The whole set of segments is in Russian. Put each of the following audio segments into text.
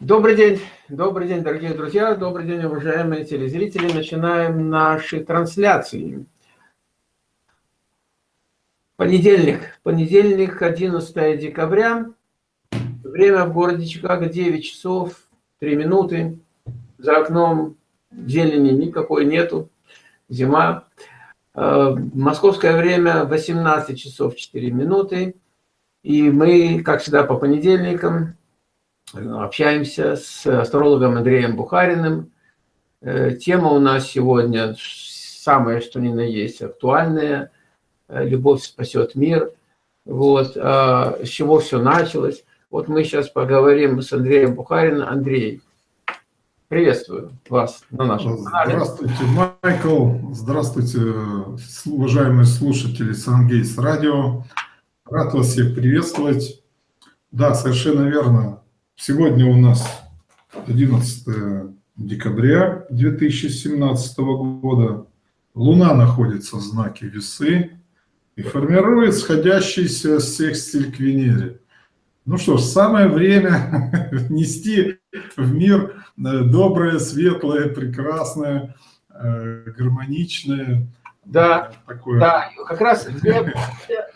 Добрый день, добрый день, дорогие друзья, добрый день, уважаемые телезрители. Начинаем наши трансляции. Понедельник, понедельник, 11 декабря. Время в городе Чикаго 9 часов 3 минуты. За окном зелени никакой нету, зима. Э, московское время 18 часов 4 минуты. И мы, как всегда, по понедельникам общаемся с астрологом Андреем Бухариным. Э, тема у нас сегодня самая, что ни на есть, актуальная. Э, Любовь спасет мир. Вот, а, с чего все началось. Вот мы сейчас поговорим с Андреем Бухариным. Андрей, приветствую вас на нашем канале. Здравствуйте, Майкл. Здравствуйте, уважаемые слушатели Сангейс Радио. Рад вас всех приветствовать. Да, совершенно верно. Сегодня у нас 11 декабря 2017 года. Луна находится в знаке Весы и формирует сходящийся секстиль к Венере. Ну что ж, самое время нести в мир э, доброе, светлое, прекрасное, э, гармоничное. Да, такое. да, как раз две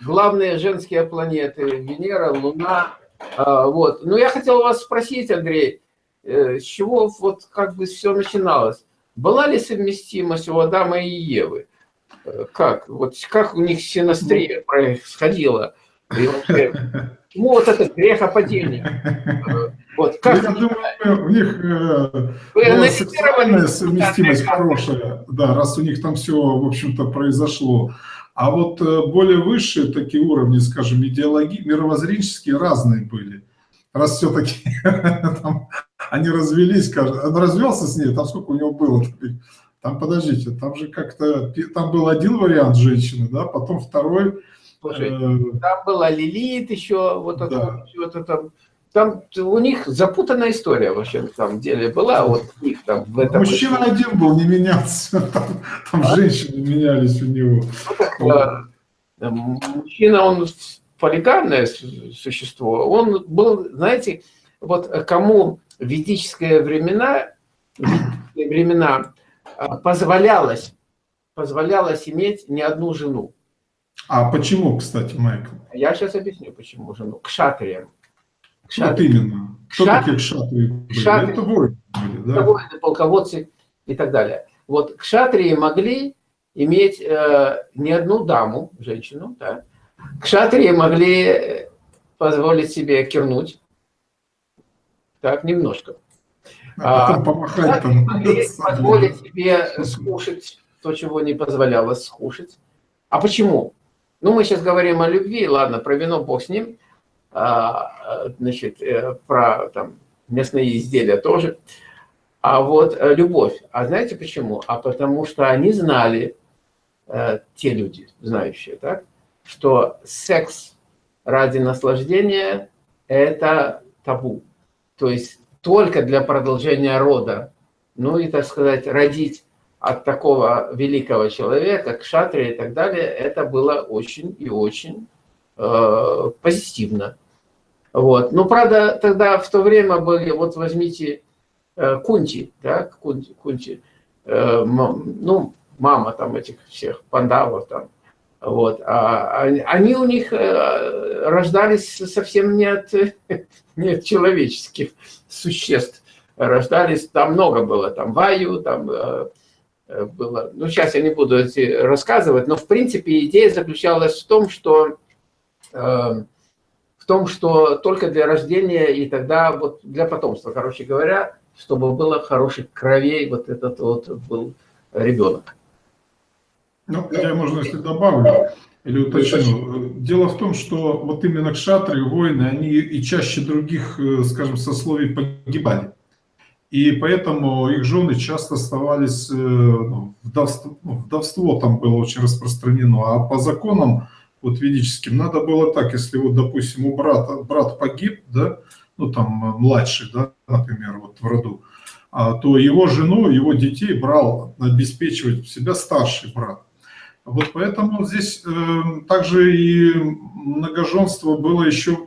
главные женские планеты, Венера, Луна, вот. Но я хотел вас спросить, Андрей, э, с чего вот как бы все начиналось? Была ли совместимость у Адама и Евы? Э, как? Вот как у них синастрия происходила? И вообще, почему вот этот грехопадение? Э, вот, как Я думаю, у них была сексуальная совместимость хорошая, да, раз у них там все, в общем-то, произошло. А вот э, более высшие такие уровни, скажем, идеологии, мировоззренческие разные были. Раз все-таки они развелись, он развелся с ней, там сколько у него было? Там, подождите, там же как-то, там был один вариант женщины, да, потом второй. Слушай, э, там была Лилит еще, вот это, да. вот это, там у них запутанная история вообще на самом деле была. Вот у них там в этом. Мужчина очень... один был, не менялся. Там, там а? женщины менялись у него. Ну, вот. Мужчина, он полигамное существо. Он был, знаете, вот кому ведические времена, ведические времена а, позволялось, позволялось иметь не одну жену. А почему, кстати, Майкл? Я сейчас объясню, почему жену. К шатриям. Вот именно. Кто Кшат... такие кшатрии были? Кшатрии. Это воины были, да? Воины, полководцы и так далее. Вот кшатрии могли иметь э, не одну даму, женщину, да. Кшатрии могли позволить себе кирнуть, так, немножко. А потом а, помахать там. Могли позволить себе скушать то, чего не позволялось скушать. А почему? Ну, мы сейчас говорим о любви, ладно, про вино бог с ним. А, значит, э, про там, мясные изделия тоже. А вот э, любовь. А знаете почему? А потому что они знали, э, те люди, знающие, так, что секс ради наслаждения – это табу. То есть только для продолжения рода. Ну и, так сказать, родить от такого великого человека, к шатре и так далее, это было очень и очень э, позитивно. Вот. Но, правда, тогда в то время были, вот возьмите э, Кунти, да, Кунти, Кунти э, ну, мама там этих всех пандавов там, вот, а, они у них э, рождались совсем не от, не от человеческих существ, рождались, там много было, там Ваю, там э, э было, ну, сейчас я не буду рассказывать, но, в принципе, идея заключалась в том, что в том, что только для рождения и тогда вот для потомства, короче говоря, чтобы было хороших кровей, вот этот вот был ребенок. Ну, я, можно, если добавлю или уточню. Дело в том, что вот именно кшатры, воины, они и чаще других, э, скажем, сословий погибали. И поэтому их жены часто оставались, э, ну, вдовство, ну, вдовство там было очень распространено, а по законам вот ведическим, надо было так, если вот, допустим, у брата, брат погиб, да, ну там э, младший, да, например, вот в роду, а, то его жену, его детей брал обеспечивать себя старший брат. Вот поэтому здесь э, также и многоженство было еще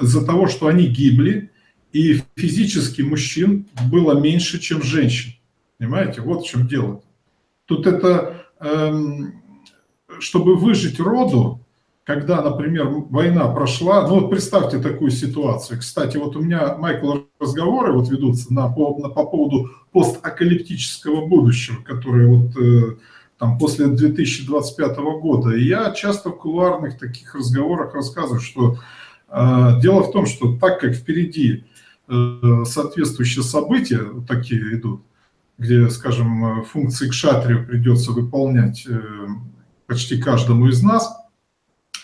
из-за того, что они гибли, и физически мужчин было меньше, чем женщин. Понимаете, вот в чем дело. Тут это, эм, чтобы выжить роду, когда, например, война прошла, ну вот представьте такую ситуацию. Кстати, вот у меня, Майкл, разговоры вот ведутся на, по, на, по поводу постакалиптического будущего, которое вот э, там после 2025 года. И я часто в кулуарных таких разговорах рассказываю, что э, дело в том, что так как впереди э, соответствующие события вот такие идут, где, скажем, функции кшатрию придется выполнять э, почти каждому из нас,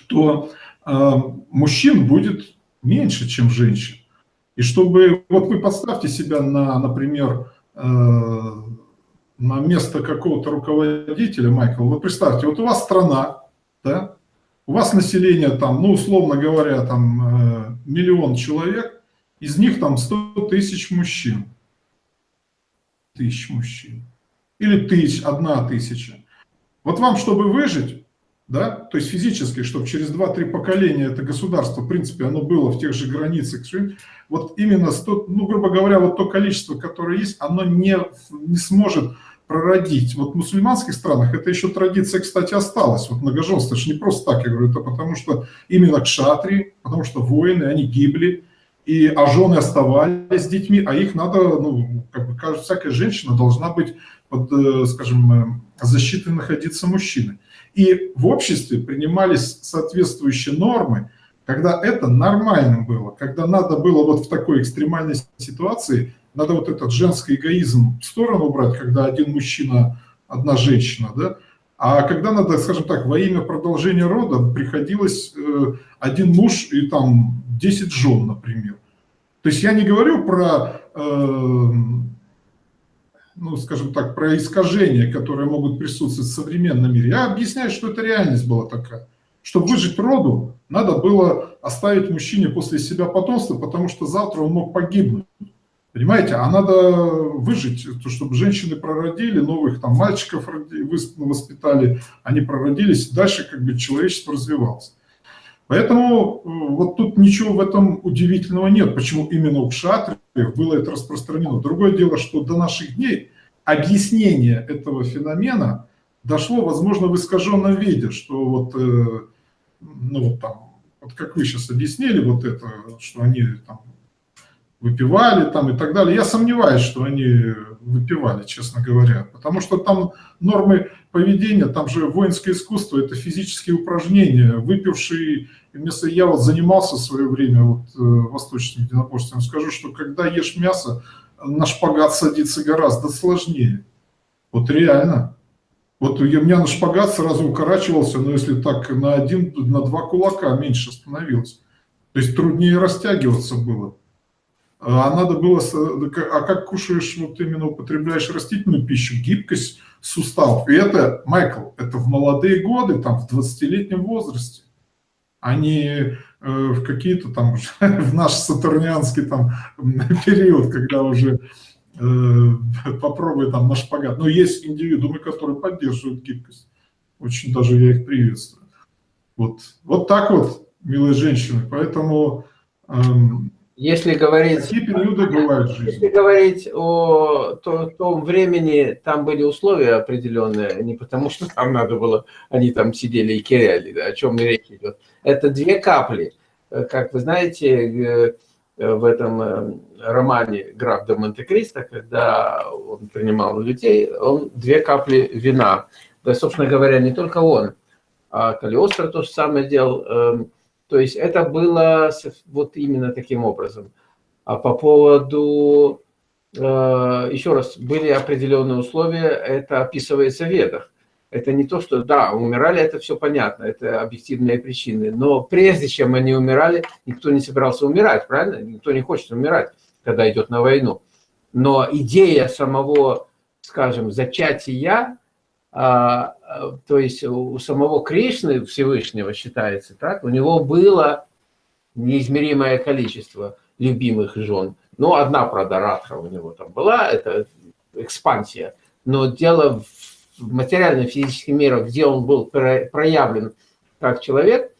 то э, мужчин будет меньше, чем женщин. И чтобы, вот вы поставьте себя на, например, э, на место какого-то руководителя, Майкл, вы представьте, вот у вас страна, да, у вас население там, ну, условно говоря, там миллион человек, из них там 100 тысяч мужчин тысяч мужчин. Или тысяч, одна тысяча. Вот вам, чтобы выжить, да, то есть физически, чтобы через 2-3 поколения это государство, в принципе, оно было в тех же границах, вот именно, 100, ну, грубо говоря, вот то количество, которое есть, оно не, не сможет прородить. Вот в мусульманских странах это еще традиция, кстати, осталась. Вот многоженство, это же не просто так, я говорю, это потому что именно кшатри, потому что воины, они гибли, и, а жены оставались с детьми, а их надо, ну, как бы кажется, всякая женщина должна быть под, э, скажем, э, защитой находиться мужчины. И в обществе принимались соответствующие нормы, когда это нормальным было, когда надо было вот в такой экстремальной ситуации, надо вот этот женский эгоизм в сторону убрать, когда один мужчина, одна женщина, да, а когда надо, скажем так, во имя продолжения рода приходилось э, один муж и там 10 жен, например. То есть я не говорю про, э, ну, скажем так, про искажения, которые могут присутствовать в современном мире. Я объясняю, что это реальность была такая. Чтобы выжить роду, надо было оставить мужчине после себя потомство, потому что завтра он мог погибнуть. Понимаете, а надо выжить, чтобы женщины прородили, новых там мальчиков воспитали, они прородились, дальше как бы человечество развивалось. Поэтому вот тут ничего в этом удивительного нет, почему именно у кшатриев было это распространено. Другое дело, что до наших дней объяснение этого феномена дошло, возможно, в искаженном виде, что вот, э, ну вот там, вот как вы сейчас объяснили, вот это, что они там выпивали там и так далее. Я сомневаюсь, что они выпивали, честно говоря, потому что там нормы поведения, там же воинское искусство, это физические упражнения. Выпивший, вместо я вот занимался в свое время вот, э, восточным единоборством, скажу, что когда ешь мясо, на шпагат садиться гораздо сложнее. Вот реально. Вот у меня на шпагат сразу укорачивался, но если так на один, на два кулака меньше становилось. То есть труднее растягиваться было. А надо было, а как кушаешь, вот именно употребляешь растительную пищу, гибкость суставов. И это, Майкл, это в молодые годы, там, в 20-летнем возрасте, а не э, в какие-то там, в наш сатурнианский там период, когда уже э, попробуй там на шпагат. Но есть индивидуумы, которые поддерживают гибкость. Очень даже я их приветствую. Вот, вот так вот, милые женщины. Поэтому эм, если говорить, Какие периоды бывают в жизни? Если говорить о то, том времени, там были условия определенные, не потому что там надо было, они там сидели и киряли, да, о чем речь идет. Это две капли. Как вы знаете, в этом э, романе «Граф де Монте-Кристо», когда он принимал людей, он две капли вина. Да, собственно говоря, не только он, а Калиостро то же самое делал эм, – то есть это было вот именно таким образом. А по поводу, э, еще раз, были определенные условия, это описывается в ведах. Это не то, что, да, умирали, это все понятно, это объективные причины. Но прежде чем они умирали, никто не собирался умирать, правильно? Никто не хочет умирать, когда идет на войну. Но идея самого, скажем, зачатия а, а, то есть у самого Кришны Всевышнего считается так, у него было неизмеримое количество любимых жен. Ну, одна, правда, Радха у него там была, это экспансия. Но дело в материальном физическом мире, где он был проявлен как человек,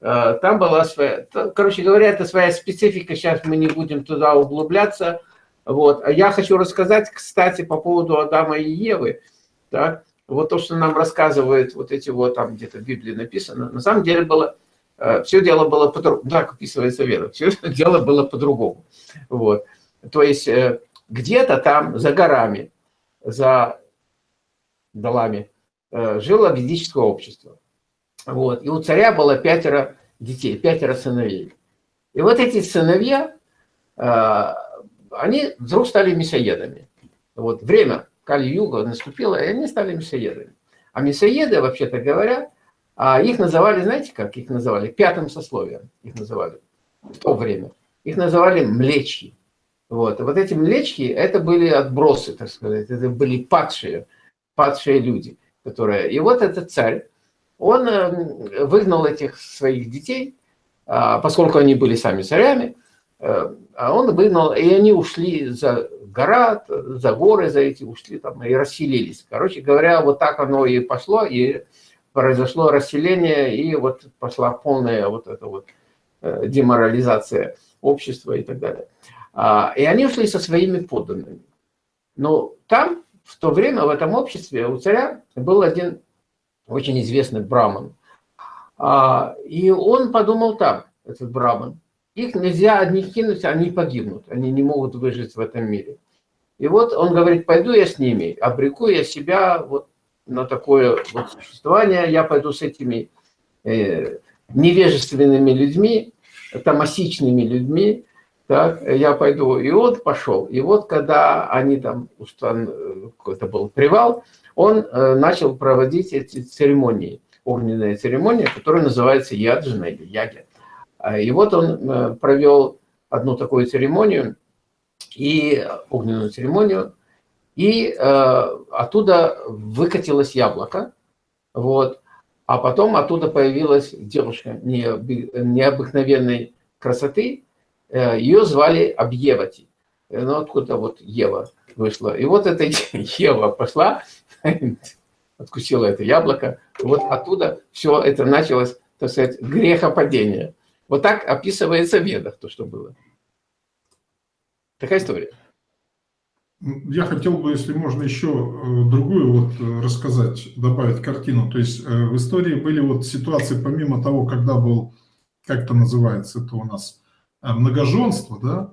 э, там была своя, короче говоря, это своя специфика, сейчас мы не будем туда углубляться. Вот. А я хочу рассказать, кстати, по поводу Адама и Евы. Так? Вот то, что нам рассказывают вот эти вот, там где-то в Библии написано, на самом деле было, э, все дело было по-другому, так описывается вера, все дело было по-другому. Вот. То есть э, где-то там за горами, за долами жило ведическое общество. Вот. И у царя было пятеро детей, пятеро сыновей. И вот эти сыновья, они вдруг стали мясоедами. Вот время Кали-Юга наступило, и они стали мясоедами. А мясоеды, вообще-то говоря, а их называли, знаете как их называли? Пятым сословием их называли в то время. Их называли млечки. Вот. И вот эти млечки, это были отбросы, так сказать, это были падшие, падшие люди. Которые... И вот этот царь, он э, выгнал этих своих детей, а, поскольку они были сами царями, Э, а он выгнал, и они ушли за гора, за горы, за эти ушли там и расселились. Короче говоря, вот так оно и пошло, и произошло расселение, и вот пошла полная вот эта вот э, деморализация общества и так далее. А, и они ушли со своими подданными. Но там, в то время, в этом обществе у царя был один очень известный браман. А, и он подумал так, этот браман, их нельзя одних кинуть, они погибнут. Они не могут выжить в этом мире. И вот он говорит, пойду я с ними, обреку я себя вот на такое вот существование, я пойду с этими э, невежественными людьми, томасичными людьми, так, я пойду. И он пошел. И вот когда они там, какой-то был привал, он э, начал проводить эти церемонии, огненные церемонии, которые называются яджина или ягя. А, и вот он э, провел одну такую церемонию, и огненную церемонию, и э, оттуда выкатилось яблоко, вот, а потом оттуда появилась девушка необыкновенной красоты, э, ее звали Абьевати, ну откуда вот Ева вышла, и вот эта Ева пошла, откусила это яблоко, вот оттуда все это началось, так сказать, грехопадение. Вот так описывается в Ведах то, что было. Такая история. Я хотел бы, если можно, еще э, другую вот э, рассказать, добавить картину. То есть э, в истории были вот ситуации, помимо того, когда был, как это называется, это у нас многоженство, да,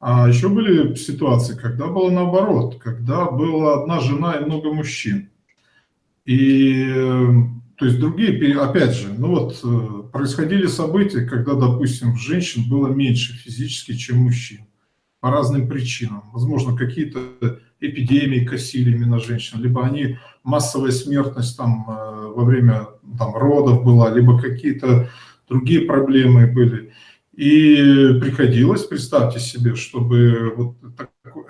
а еще были ситуации, когда было наоборот, когда была одна жена и много мужчин. И то есть другие, опять же, ну вот происходили события, когда, допустим, женщин было меньше физически, чем мужчин. По разным причинам. Возможно, какие-то эпидемии косили именно женщин, либо они, массовая смертность там э, во время там, родов была, либо какие-то другие проблемы были. И приходилось, представьте себе, чтобы... Вот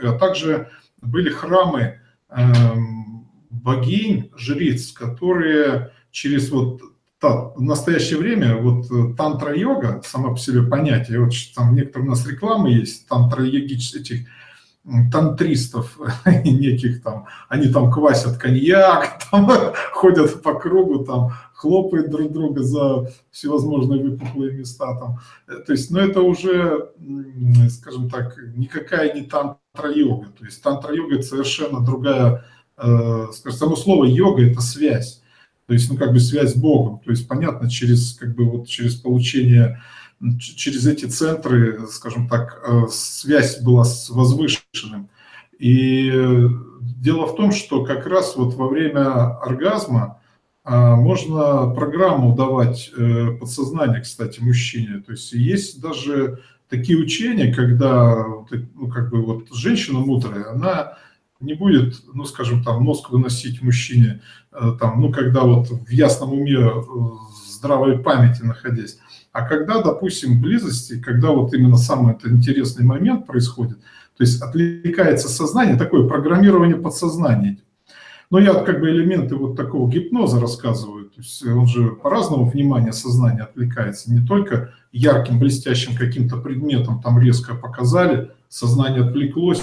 а также были храмы эм, богинь, жриц, которые через вот в настоящее время вот э, тантра-йога, сама по себе понятие, вот там некоторые у нас рекламы есть, тантра-йогических, этих тантристов неких там, они там квасят коньяк, там, ходят по кругу, там хлопают друг друга за всевозможные выпуклые места там. Э, то есть, ну это уже, скажем так, никакая не тантра-йога. То есть тантра-йога это совершенно другая, э, скажем, само слово йога это связь. То есть, ну, как бы связь с Богом. То есть, понятно, через, как бы, вот, через получение, через эти центры, скажем так, э, связь была с возвышенным. И дело в том, что как раз вот во время оргазма а, можно программу давать э, подсознание, кстати, мужчине. То есть есть даже такие учения, когда ну, как бы вот женщина мудрая, она не будет, ну, скажем, там, мозг выносить мужчине, э, там, ну, когда вот в ясном уме, э, здравой памяти находясь. А когда, допустим, близости, когда вот именно самый это интересный момент происходит, то есть отвлекается сознание, такое программирование подсознания. Но я как бы элементы вот такого гипноза рассказываю. То есть он же по-разному внимание сознания отвлекается. Не только ярким, блестящим каким-то предметом там резко показали, сознание отвлеклось,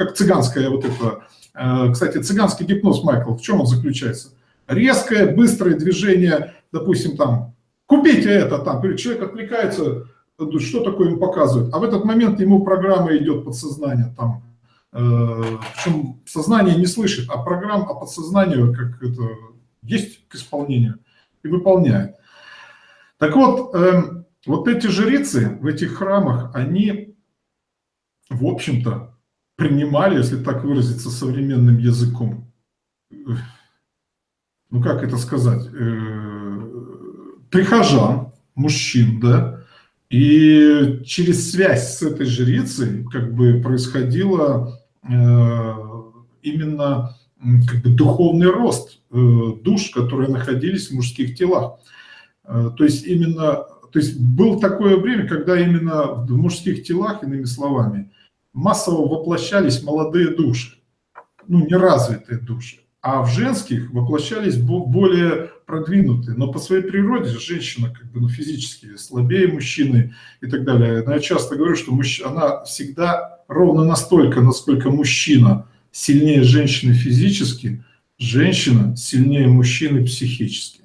как цыганская вот это. Э, кстати, цыганский гипноз, Майкл, в чем он заключается? Резкое, быстрое движение, допустим, там купите это там. Человек отвлекается, что такое ему показывают. А в этот момент ему программа идет подсознание там. Э, Причем сознание не слышит, а программа, а подсознание как это есть к исполнению и выполняет. Так вот, эм, вот эти жрицы в этих храмах, они, в общем-то, принимали, если так выразиться современным языком, ну как это сказать, э, прихожан, мужчин, да, и через связь с этой жрицей как бы происходило э, именно как бы духовный рост э, душ, которые находились в мужских телах. То есть именно, то есть было такое время, когда именно в мужских телах, иными словами, массово воплощались молодые души, ну, неразвитые души, а в женских воплощались более продвинутые. Но по своей природе женщина как бы, ну, физически слабее мужчины и так далее. Но я часто говорю, что мужч... она всегда ровно настолько, насколько мужчина сильнее женщины физически, женщина сильнее мужчины психически.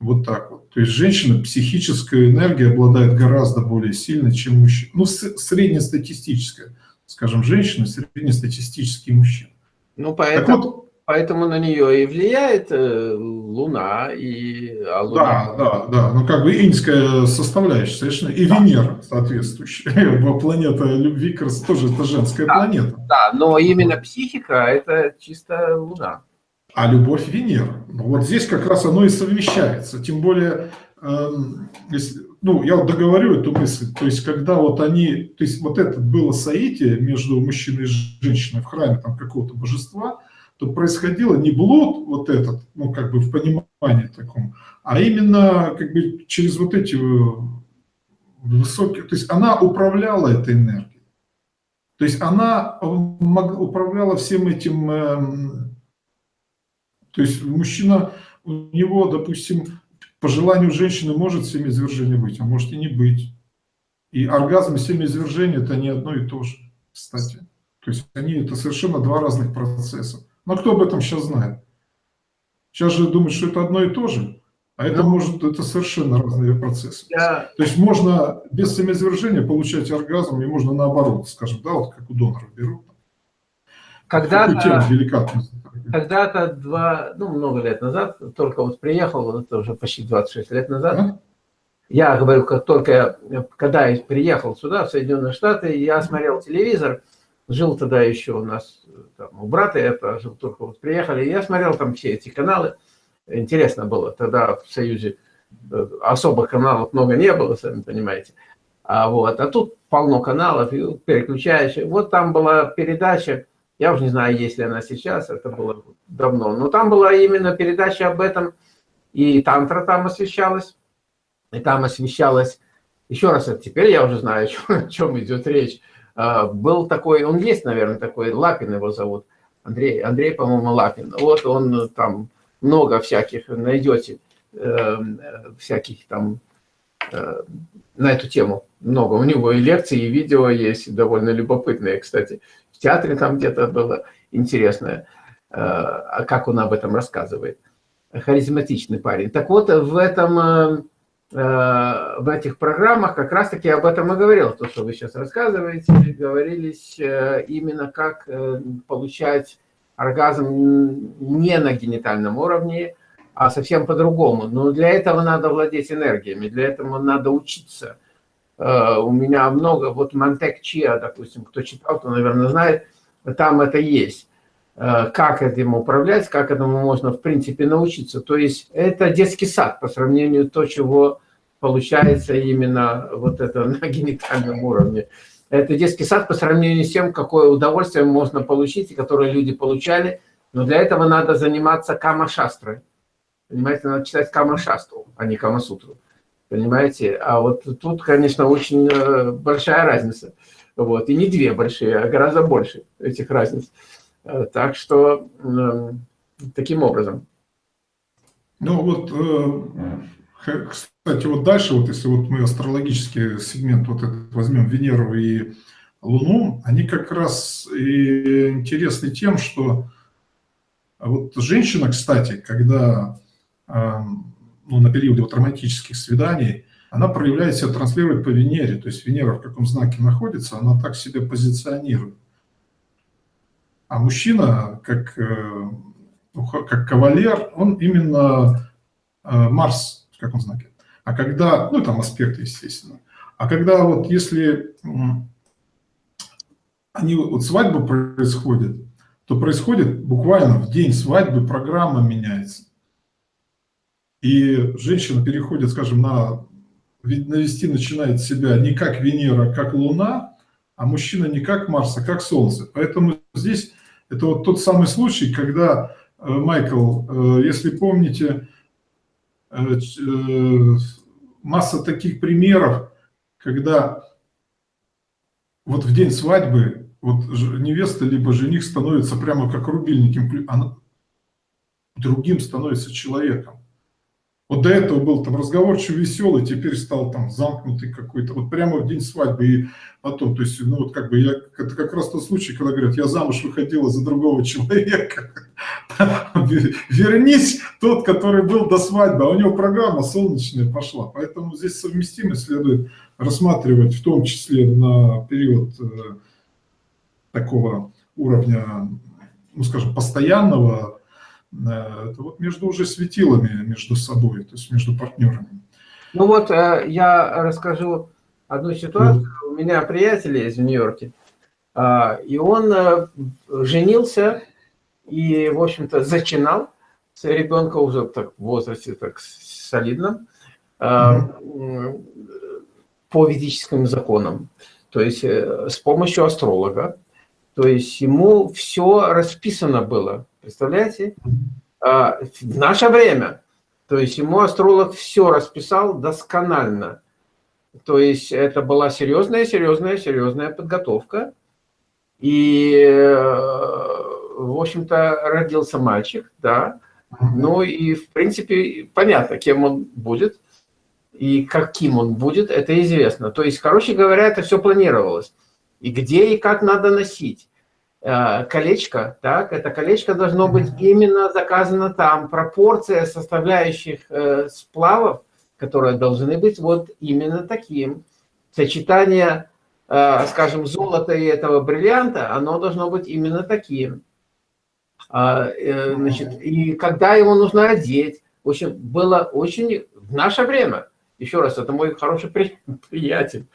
Вот так вот. То есть женщина психическая энергия обладает гораздо более сильной, чем мужчина. Ну, среднестатистическая скажем, женщина, среднестатистический мужчина. Ну, поэтому, вот, поэтому на нее и влияет э, Луна, и а Луна... Да, да, да, ну как бы иньская составляющая, совершенно, и да. Венера соответствующая, планета любви, как раз тоже это женская да, планета. Да, но именно психика – это чисто Луна. А любовь Венера. Вот здесь как раз оно и совмещается, тем более, э, если, ну, я вот договорю эту мысль, то есть, когда вот они, то есть, вот это было соитие между мужчиной и женщиной в храме там какого-то божества, то происходило не блуд вот этот, ну, как бы в понимании таком, а именно, как бы, через вот эти высокие, то есть, она управляла этой энергией. То есть, она управляла всем этим, эм, то есть, мужчина, у него, допустим, по желанию женщины может семяизвержение быть, а может и не быть. И оргазм и семяизвержение – это не одно и то же, кстати. То есть они – это совершенно два разных процесса. Но кто об этом сейчас знает? Сейчас же думают, что это одно и то же, а это ну, может это совершенно разные процессы. Я... То есть можно без семяизвержения получать оргазм, и можно наоборот, скажем, да, вот как у доноров берут. Когда-то когда-то два, ну, много лет назад, только вот приехал, это уже почти 26 лет назад, mm я говорю, как только, когда я приехал сюда, в Соединенные Штаты, я смотрел телевизор, жил тогда еще у нас, там, у брата я жил, только вот приехали, я смотрел там все эти каналы, интересно было, тогда в Союзе э, особых каналов много не было, сами понимаете, а вот, а тут полно каналов, переключаешь, вот там была передача, я уже не знаю, есть ли она сейчас, это было давно. Но там была именно передача об этом, и тантра там освещалась, и там освещалась, еще раз, теперь я уже знаю, о чем идет речь. А, был такой, он есть, наверное, такой, Лапин его зовут, Андрей, Андрей, по-моему, Лапин. Вот он там много всяких найдете, э, всяких там э, на эту тему много. У него и лекции, и видео есть, довольно любопытные, кстати театре там где-то было интересное, э, а как он об этом рассказывает. Харизматичный парень. Так вот, в этом э, э, в этих программах как раз-таки об этом и говорил, то, что вы сейчас рассказываете, говорились именно как получать оргазм не на генитальном уровне, а совсем по-другому. Но для этого надо владеть энергиями, для этого надо учиться. Э, у меня много, вот Монтек Чиа, допустим, кто читал, то, наверное, знает, там это есть. Э, как этим управлять, как этому можно, в принципе, научиться. То есть это детский сад по сравнению то, чего получается именно вот это на генитальном уровне. Это детский сад по сравнению с тем, какое удовольствие можно получить, и которое люди получали. Но для этого надо заниматься кама-шастрой. Понимаете, надо читать кама-шастру, а не кама-сутру. Понимаете? А вот тут, конечно, очень э, большая разница. Вот. И не две большие, а гораздо больше этих разниц. Э, так что эм, таким образом. Ну вот, э, кстати, вот дальше, вот если вот мы астрологический сегмент вот этот возьмем Венеру и Луну, они как раз и интересны тем, что вот женщина, кстати, когда эм, ну, на периоде вот романтических свиданий, она проявляет себя, транслирует по Венере. То есть Венера в каком знаке находится, она так себя позиционирует. А мужчина, как, э, ну, как кавалер, он именно э, Марс в каком знаке. А когда, ну там аспекты, естественно. А когда вот если они вот свадьба происходит, то происходит буквально в день свадьбы программа меняется. И женщина переходит, скажем, на навести начинает себя не как Венера, а как Луна, а мужчина не как Марс, а как Солнце. Поэтому здесь это вот тот самый случай, когда, э, Майкл, э, если помните, э, масса таких примеров, когда вот в день свадьбы вот невеста либо жених становится прямо как рубильник, она другим становится человеком. Вот до этого был там разговорчивый, веселый, теперь стал там замкнутый какой-то, вот прямо в день свадьбы и потом, то есть, ну вот как бы я, это как раз тот случай, когда говорят, я замуж выходила за другого человека, вернись тот, который был до свадьбы, а у него программа солнечная пошла, поэтому здесь совместимость следует рассматривать в том числе на период э, такого уровня, ну скажем, постоянного, это вот между уже светилами, между собой, то есть между партнерами. Ну вот э, я расскажу одну ситуацию. У меня приятель есть в Нью-Йорке, а, и он э, женился и, в общем-то, зачинал с ребенка уже так, в возрасте так солидном mm по ведическим законам, то есть с помощью астролога. То есть ему все расписано было, Представляете? А, в наше время. То есть ему астролог все расписал досконально. То есть это была серьезная, серьезная, серьезная подготовка. И, э, в общем-то, родился мальчик, да. Ну и, в принципе, понятно, кем он будет и каким он будет, это известно. То есть, короче говоря, это все планировалось. И где и как надо носить. Э, колечко, так, это колечко должно быть именно заказано там, пропорция составляющих э, сплавов, которые должны быть вот именно таким. Сочетание, э, скажем, золота и этого бриллианта, оно должно быть именно таким. А, значит, и когда его нужно одеть, в общем, было очень, в наше время, еще раз, это мой хороший приятель,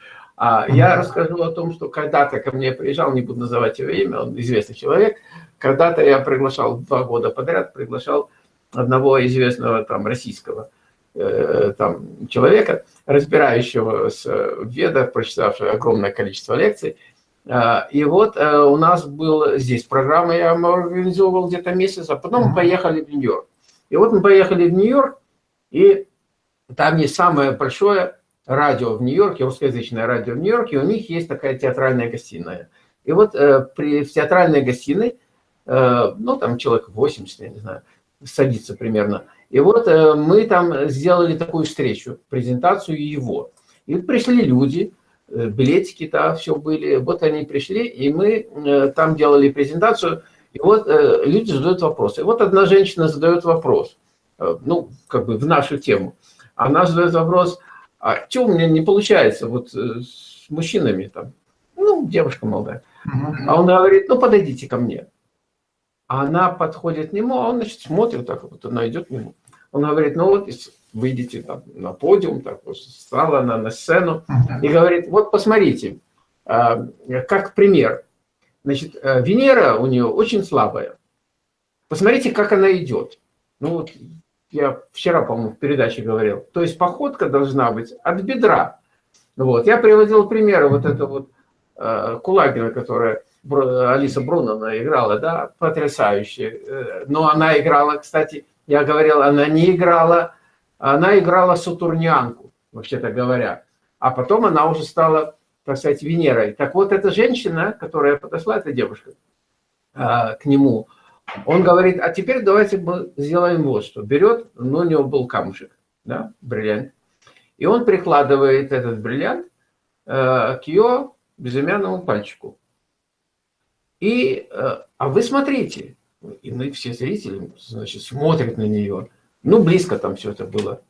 а я расскажу о том, что когда-то ко мне приезжал, не буду называть его имя, он известный человек, когда-то я приглашал два года подряд, приглашал одного известного там российского э, там человека, разбирающего с ведах, прочитавшего огромное количество лекций. Э, и вот э, у нас был здесь программа, я организовывал где-то месяц, а потом мы поехали в Нью-Йорк. И вот мы поехали в Нью-Йорк, и там есть самое большое радио в Нью-Йорке, русскоязычное радио в Нью-Йорке, у них есть такая театральная гостиная. И вот э, при, в театральной гостиной, э, ну, там человек 80, я не знаю, садится примерно. И вот э, мы там сделали такую встречу, презентацию его. И пришли люди, э, билетики, да, все были. Вот они пришли, и мы э, там делали презентацию. И вот э, люди задают вопросы. И вот одна женщина задает вопрос, э, ну, как бы в нашу тему. Она задает вопрос, а что у меня не получается вот э, с мужчинами там? Ну, девушка молодая. А он говорит, ну, подойдите ко мне. А она подходит к нему, а он, значит, смотрит так, вот она идет к нему. Он говорит, ну вот, выйдите там на подиум, так вот, стала она на сцену и говорит, вот посмотрите, а, как пример. Значит, э, Венера у нее очень слабая. Посмотрите, как она идет. Ну вот я вчера, по-моему, в передаче говорил. То есть походка должна быть от бедра. Вот. Я приводил примеры, вот это вот э, Кулагина, которая Алиса Бруновна играла, да, потрясающе. Э, но она играла, кстати, я говорил, она не играла, она играла Сатурнянку, вообще-то говоря. А потом она уже стала, так сказать, Венерой. Так вот, эта женщина, которая подошла, эта девушка, э, к нему, он говорит, а теперь давайте мы сделаем вот что. Берет, ну, у него был камушек, да, бриллиант. И он прикладывает этот бриллиант э, к ее безымянному пальчику. И, э, а вы смотрите, и мы все зрители, значит, смотрят на нее. Ну, близко там все это было.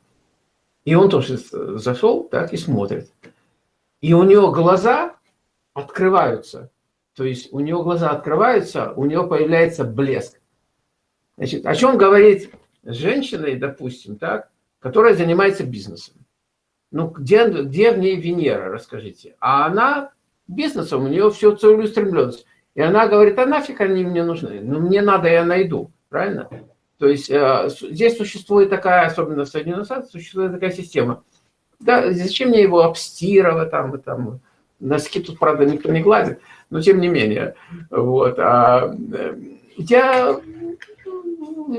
И он тоже зашел, так, и смотрит. И у него глаза открываются. То есть у него глаза открываются, у него появляется блеск. Значит, о чем говорит женщина, допустим, так, которая занимается бизнесом? Ну, где, где в ней Венера, расскажите? А она бизнесом, у нее все целеустремленность. И она говорит, а нафиг они мне нужны? Ну, мне надо, я найду. Правильно? То есть э, здесь существует такая, особенно в Соединенных Штатах, существует такая система. Да, зачем мне его обстирывать, там, там, носки тут, правда, никто не гладит, но тем не менее. Вот. А, э, я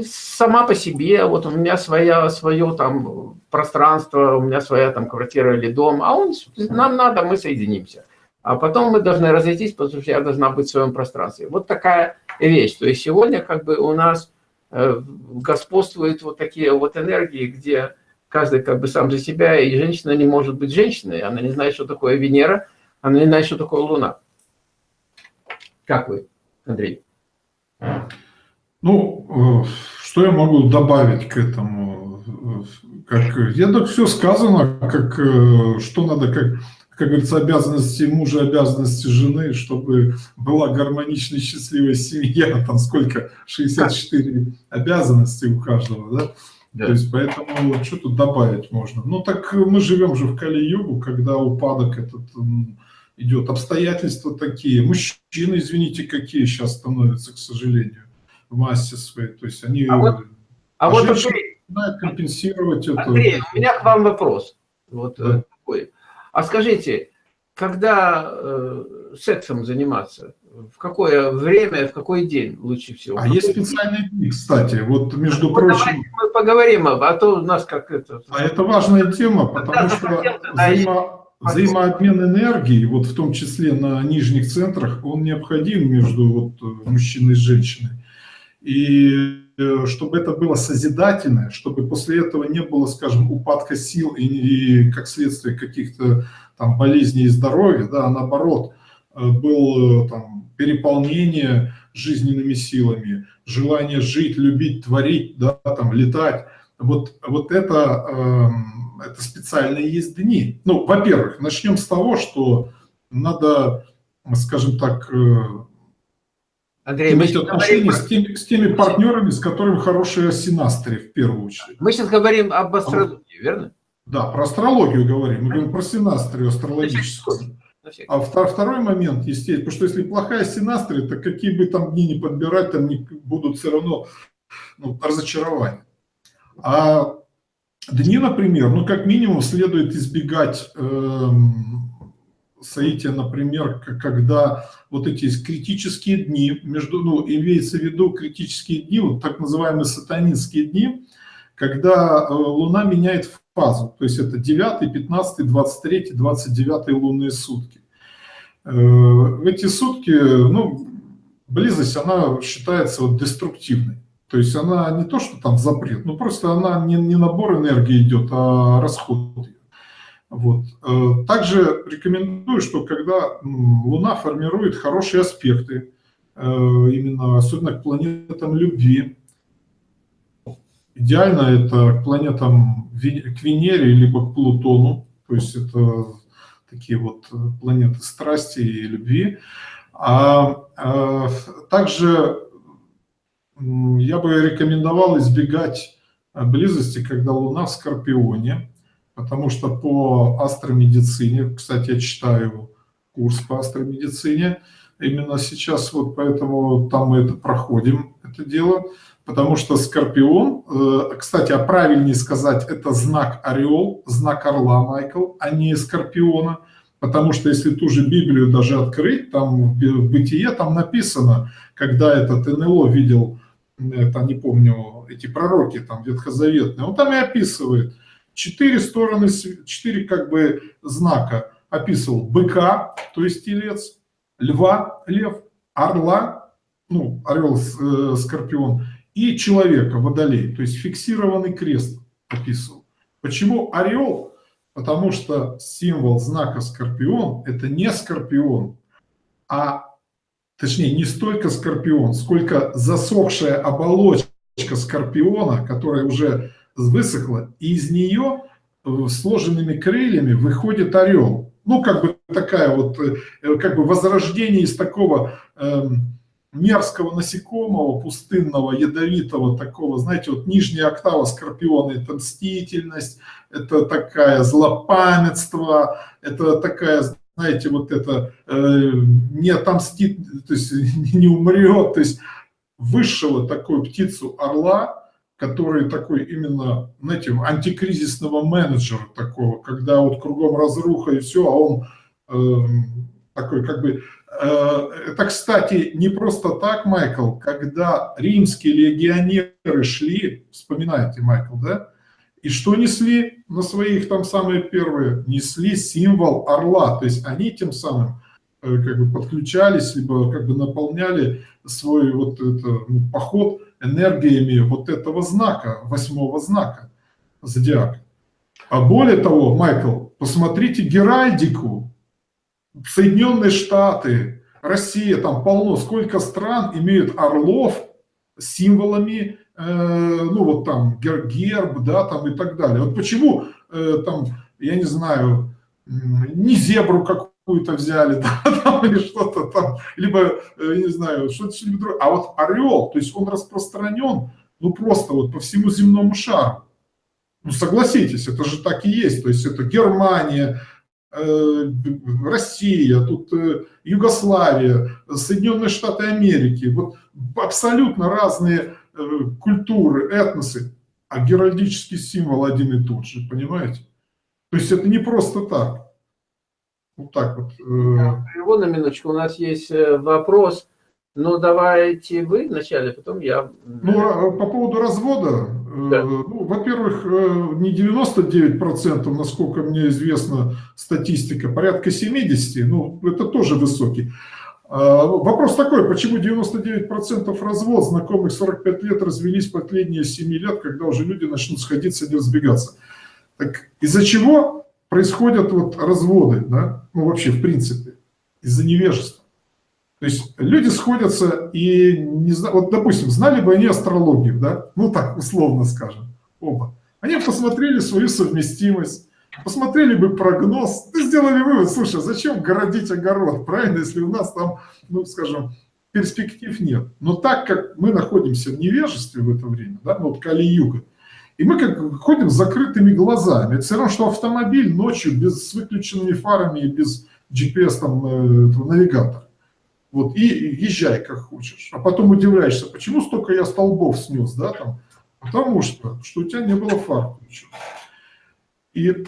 сама по себе, вот у меня своя, свое там пространство, у меня своя там квартира или дом, а он, нам надо, мы соединимся. А потом мы должны разойтись, потому что я должна быть в своем пространстве. Вот такая вещь. То есть сегодня как бы у нас э, господствуют вот такие вот энергии, где каждый как бы сам за себя, и женщина не может быть женщиной, она не знает, что такое Венера, она не знает, что такое Луна. Как вы, Андрей? Ну, э, что я могу добавить к этому? Как, я так все сказано, как, э, что надо, как, как говорится, обязанности мужа, обязанности жены, чтобы была гармоничная, счастливая семья, там сколько, 64 обязанности у каждого, да? Да. То есть, поэтому что тут добавить можно? Ну, так мы живем же в Кали-Югу, когда упадок этот идет, обстоятельства такие. Мужчины, извините, какие сейчас становятся, к сожалению в массе своей. То есть они... А вот, а вот Андрей, компенсировать это. Андрей, у меня к вам вопрос. Вот да. Такой. А скажите, когда э, сексом заниматься, в какое время, в какой день лучше всего? А есть специальные дни, кстати, вот между ну, прочим... Мы поговорим, а то у нас как это... А это важная тема, потому что взаимо... взаимообмен энергии, вот в том числе на нижних центрах, он необходим между вот э, мужчиной и женщиной. И э, чтобы это было созидательное, чтобы после этого не было, скажем, упадка сил и, и как следствие каких-то там болезней и здоровья, да, а наоборот, э, был э, там переполнение жизненными силами, желание жить, любить, творить, да, там, летать. Вот, вот это, э, это специальные есть дни. Ну, во-первых, начнем с того, что надо, скажем так, Андрей, иметь отношения говорим... с, теми, с теми партнерами, с которыми хорошие синастры в первую очередь. Мы сейчас говорим об астрологии, а, верно? Да, про астрологию говорим. Мы говорим про синастрию астрологическую. А второй момент, естественно, потому что если плохая синастрия, то какие бы там дни не подбирать, там не будут все равно ну, разочарования. А дни, например, ну как минимум следует избегать э, соития, например, когда вот эти критические дни, между, ну, имеется в виду критические дни, вот так называемые сатанинские дни, когда э, Луна меняет фазу, то есть это 9, 15, 23, 29 лунные сутки. Э, эти сутки, ну, близость, она считается вот деструктивной. То есть она не то, что там запрет, ну просто она не, не набор энергии идет, а расход. Вот. Э, также рекомендую, что когда Луна формирует хорошие аспекты, э, именно особенно к планетам любви, идеально это к планетам, к Венере, либо к Плутону, то есть это такие вот планеты страсти и любви. А, а также я бы рекомендовал избегать близости, когда Луна в Скорпионе, потому что по астромедицине, кстати, я читаю курс по астромедицине, именно сейчас вот поэтому там мы это проходим, это дело, потому что Скорпион, э, кстати, а правильнее сказать, это знак Орел, знак Орла, Майкл, а не Скорпиона, потому что если ту же Библию даже открыть, там в Бытие там написано, когда этот НЛО видел, это не помню, эти пророки там ветхозаветные, он там и описывает, четыре стороны, четыре как бы знака описывал. Быка, то есть телец, льва, лев, орла, ну, орел, э, скорпион, и человека, водолей, то есть фиксированный крест описывал. Почему орел? Потому что символ знака скорпион – это не скорпион, а точнее не столько скорпион, сколько засохшая оболочка скорпиона, которая уже высохла, и из нее сложенными крыльями выходит орел. Ну, как бы такая вот, э, как бы возрождение из такого э, мерзкого насекомого, пустынного, ядовитого такого, знаете, вот нижняя октава скорпиона, это мстительность, это такая злопамятство, это такая, знаете, вот это э, не отомстит, то есть не умрет, то есть высшего такую птицу орла, который такой именно, знаете, антикризисного менеджера такого, когда вот кругом разруха и все, а он э, такой как бы... Э, это, кстати, не просто так, Майкл, когда римские легионеры шли, вспоминаете, Майкл, да? И что несли на своих там самые первые? Несли символ орла, то есть они тем самым э, как бы подключались, либо как бы наполняли свой вот это, ну, поход энергиями вот этого знака, восьмого знака зодиака. А более того, Майкл, посмотрите геральдику. Соединенные Штаты, Россия, там полно, сколько стран имеют орлов символами, ну вот там герб, да, там и так далее. Вот почему э, там, я не знаю, не зебру какую-то взяли, да, там, или что-то там, либо, э, не знаю, что-то другое. А вот орел, то есть он распространен, ну просто вот по всему земному шару. Ну согласитесь, это же так и есть. То есть это Германия, э, Россия, тут э, Югославия, Соединенные Штаты Америки. Вот абсолютно разные культуры, этносы, а геральдический символ один и тот же, понимаете? То есть это не просто так. Вот так вот. Его на минуточку, у нас есть э, вопрос. Ну, давайте вы вначале, потом я. Ну, а, по поводу развода. Э, да. Ну, во-первых, э, не 99%, насколько мне известна статистика, порядка 70%, ну, это тоже высокий. А, вопрос такой, почему 99% развод, знакомых 45 лет развелись последние 7 лет, когда уже люди начнут сходиться, не разбегаться. Так из-за чего происходят вот разводы, да? ну вообще в принципе, из-за невежества. То есть люди сходятся и, не знаю, вот допустим, знали бы они астрологию, да, ну так условно скажем, оба. Они посмотрели свою совместимость, посмотрели бы прогноз, и сделали вывод, слушай, зачем городить огород, правильно, если у нас там, ну скажем, перспектив нет. Но так как мы находимся в невежестве в это время, да, ну, вот Кали-Юга, и мы как ходим с закрытыми глазами. Это все равно, что автомобиль ночью без, с выключенными фарами и без GPS там, э, навигатора. Вот, и езжай как хочешь. А потом удивляешься, почему столько я столбов снес, да, там. Потому что, что у тебя не было фар включено. И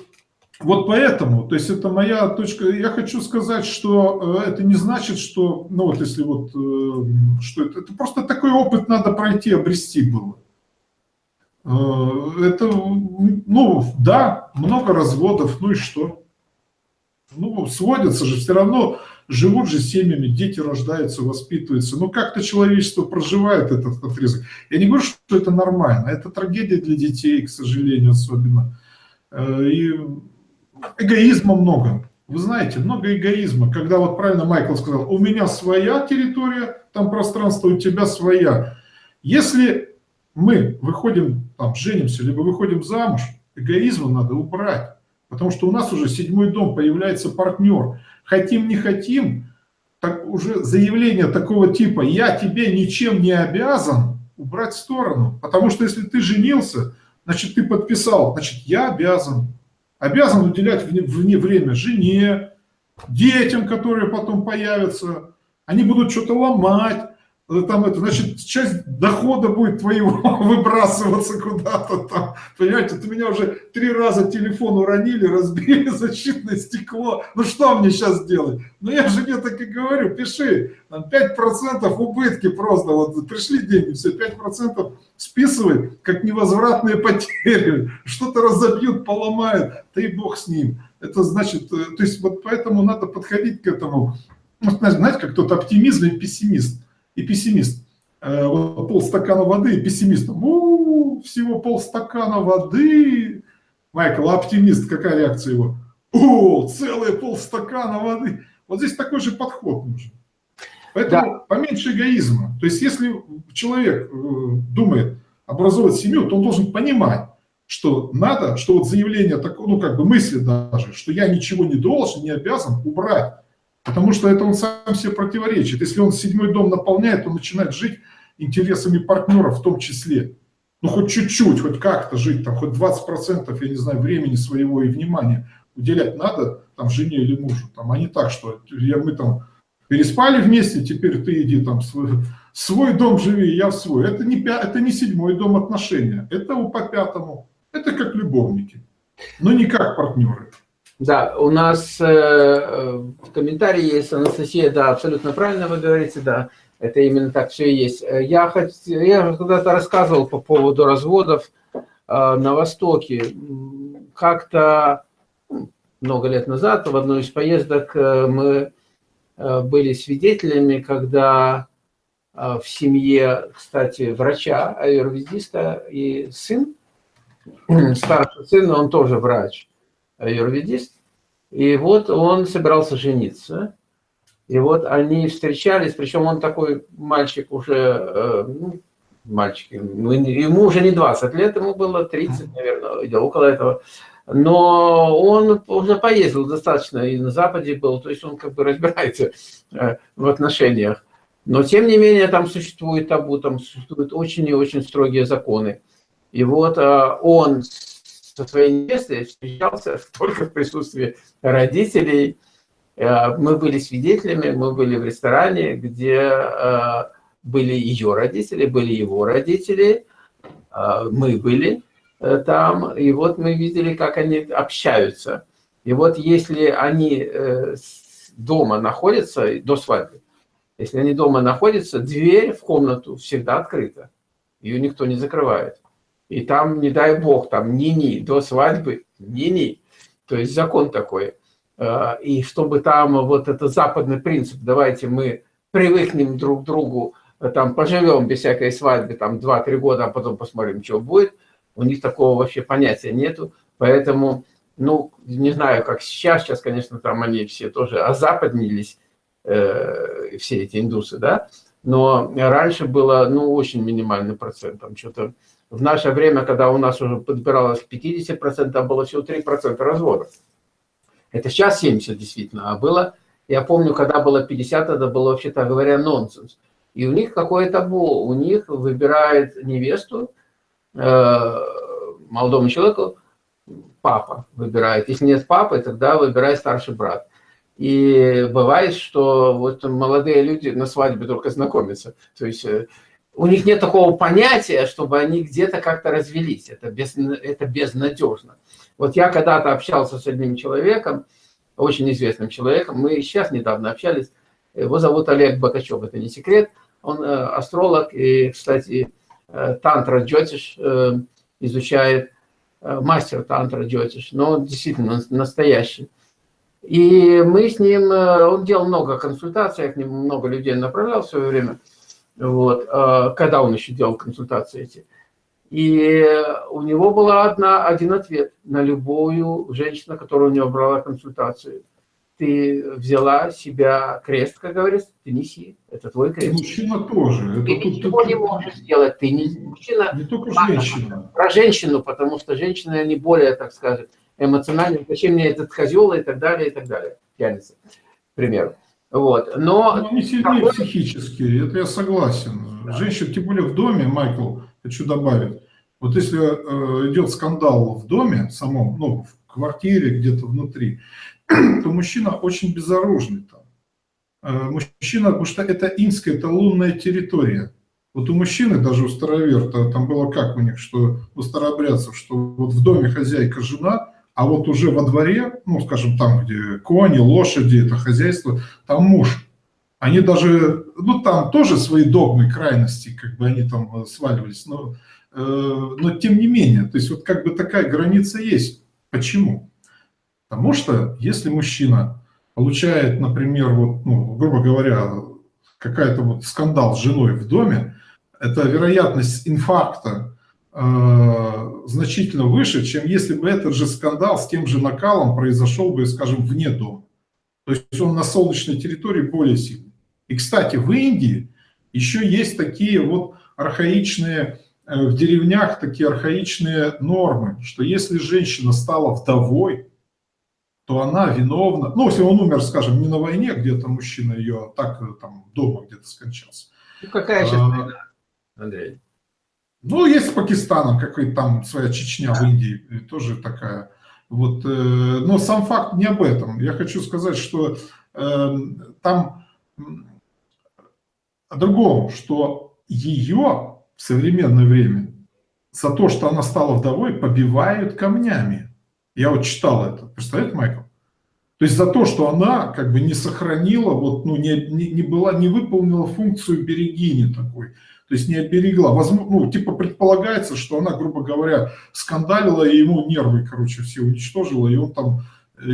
вот поэтому, то есть это моя точка, я хочу сказать, что э, это не значит, что, ну вот если вот, э, что это, это просто такой опыт надо пройти, обрести было. Э, это, ну, да, много разводов, ну и что? Ну, сводятся же, все равно живут же семьями, дети рождаются, воспитываются. Ну, как-то человечество проживает этот отрезок. Я не говорю, что это нормально, это трагедия для детей, к сожалению, особенно. И эгоизма много. Вы знаете, много эгоизма. Когда вот правильно Майкл сказал, у меня своя территория, там пространство, у тебя своя. Если мы выходим, там, женимся, либо выходим замуж, эгоизма надо убрать. Потому что у нас уже седьмой дом, появляется партнер. Хотим, не хотим, так уже заявление такого типа «я тебе ничем не обязан» убрать в сторону. Потому что если ты женился, значит, ты подписал, значит, я обязан. Обязан уделять вне время жене, детям, которые потом появятся. Они будут что-то ломать, там это, значит, часть дохода будет твоего выбрасываться куда-то там, понимаете, ты меня уже три раза телефон уронили, разбили защитное стекло, ну что мне сейчас делать? Ну я жене так и говорю, пиши, там 5% убытки просто, вот пришли деньги, все, 5% списывай, как невозвратные потери, что-то разобьют, поломают, да и бог с ним. Это значит, э, то есть вот поэтому надо подходить к этому, ну, знаете, как тот оптимизм и пессимист и пессимист. Э, вот полстакана воды и пессимист. У, всего полстакана воды. Майкл, а оптимист, какая реакция его? О, целые полстакана воды. Вот здесь такой же подход нужен. Поэтому да. поменьше эгоизма. То есть если человек э, думает образовать семью, то он должен понимать, что надо, что вот заявление, такое, ну как бы мысли даже, что я ничего не должен, не обязан, убрать. Потому что это он сам себе противоречит. Если он седьмой дом наполняет, он начинает жить интересами партнеров в том числе. Ну, хоть чуть-чуть, хоть как-то жить, там, хоть 20%, я не знаю, времени своего и внимания уделять надо там жене или мужу. Там, а не так, что я, мы там переспали вместе, теперь ты иди там свой, свой дом живи, я в свой. Это не, это не седьмой дом отношения, это по пятому. Это как любовники, но не как партнеры. Да, у нас э, э, в комментарии есть Анастасия, да, абсолютно правильно вы говорите, да, это именно так все и есть. Я, хот... я когда-то рассказывал по поводу разводов э, на Востоке. Как-то много лет назад в одной из поездок э, мы э, были свидетелями, когда э, в семье, кстати, врача, аюрведиста и сын, старший сын, он тоже врач, аюрведист, и вот он собирался жениться, и вот они встречались, причем он такой мальчик уже, э, ну, мальчик, ему уже не 20 лет, ему было 30, наверное, или около этого. Но он уже поездил достаточно, и на Западе был, то есть он как бы разбирается э, в отношениях. Но тем не менее там существует табу, там существуют очень и очень строгие законы. И вот э, он со своей невестой встречался только в присутствии родителей. Э, мы были свидетелями, мы были в ресторане, где э, были ее родители, были его родители, мы были там, и вот мы видели, как они общаются. И вот если они дома находятся до свадьбы, если они дома находятся, дверь в комнату всегда открыта, ее никто не закрывает. И там, не дай бог, там ни-ни, до свадьбы ни-ни. То есть закон такой. А, и чтобы там вот это западный принцип, давайте мы привыкнем друг к другу, там поживем без всякой свадьбы, там 2-3 года, а потом посмотрим, что будет. У них такого вообще понятия нету. Поэтому, ну, не знаю, как сейчас, сейчас, конечно, там они все тоже озападнились, э, все эти индусы, да, но раньше было, ну, очень минимальный процент, там что-то в наше время, когда у нас уже подбиралось 50%, было всего 3% разводов. Это сейчас 70 действительно, а было, я помню, когда было 50, это было вообще-то говоря нонсенс. И у них какое табу, у них выбирает невесту, э, молодому человеку, папа выбирает. Если нет папы, тогда выбирает старший брат. И бывает, что вот молодые люди на свадьбе только знакомятся. То есть э, у них нет такого понятия, чтобы они где-то как-то развелись. Это, без, это безнадежно. Вот я когда-то общался с одним человеком, очень известным человеком, мы сейчас недавно общались, его зовут Олег Бакачев, это не секрет, он э, астролог и, кстати, э, тантра джотиш э, изучает, мастер тантра джотиш, но он действительно настоящий. И мы с ним, он делал много консультаций, к нему много людей направлял в свое время – вот, а, когда он еще делал консультации эти. И у него была одна, один ответ на любую женщину, которая у него брала консультацию. Ты взяла себя крест, как говорится, ты неси, это твой крест. Мужчина тоже. Это ты тут, ничего тут, не можешь сделать, ты не мужчина. Не только женщина. Про женщину, потому что женщины, они более, так сказать, эмоциональные. Зачем мне этот козел и так далее, и так далее. Пьяница, к примеру. Вот. Но... Но они сильнее такой... психически, это я согласен. Да. Женщина, тем более в доме, Майкл, хочу добавить, вот если э, идет скандал в доме самом, ну, в квартире, где-то внутри, то мужчина очень безоружный там. Э, мужчина, потому что это инская, это лунная территория. Вот у мужчины, даже у староверта, там было как у них, что у старообрядцев, что вот в доме хозяйка жена, а вот уже во дворе, ну, скажем, там, где кони, лошади, это хозяйство, там муж. Они даже, ну, там тоже свои догмы, крайности, как бы они там э, сваливались, но, э, но тем не менее, то есть вот как бы такая граница есть. Почему? Потому что если мужчина получает, например, вот, ну, грубо говоря, какая-то вот скандал с женой в доме, это вероятность инфаркта значительно выше, чем если бы этот же скандал с тем же накалом произошел бы, скажем, вне дома. То есть он на солнечной территории более сильный. И, кстати, в Индии еще есть такие вот архаичные э, в деревнях такие архаичные нормы, что если женщина стала вдовой, то она виновна, ну, если он умер, скажем, не на войне, где-то мужчина ее, так там дома где-то скончался. Ну, какая сейчас а, война, Андрей? Ну, есть с Пакистаном, какой-то там своя Чечня в Индии, тоже такая. Вот, э, но сам факт не об этом. Я хочу сказать, что э, там о другом, что ее в современное время за то, что она стала вдовой, побивают камнями. Я вот читал это. Представляете, Майкл? То есть за то, что она как бы не сохранила, вот, ну, не, не, не, была, не выполнила функцию берегини такой, то есть не оберегла. Возможно, ну, типа предполагается, что она, грубо говоря, скандалила, и ему нервы, короче, все уничтожила, и он там э,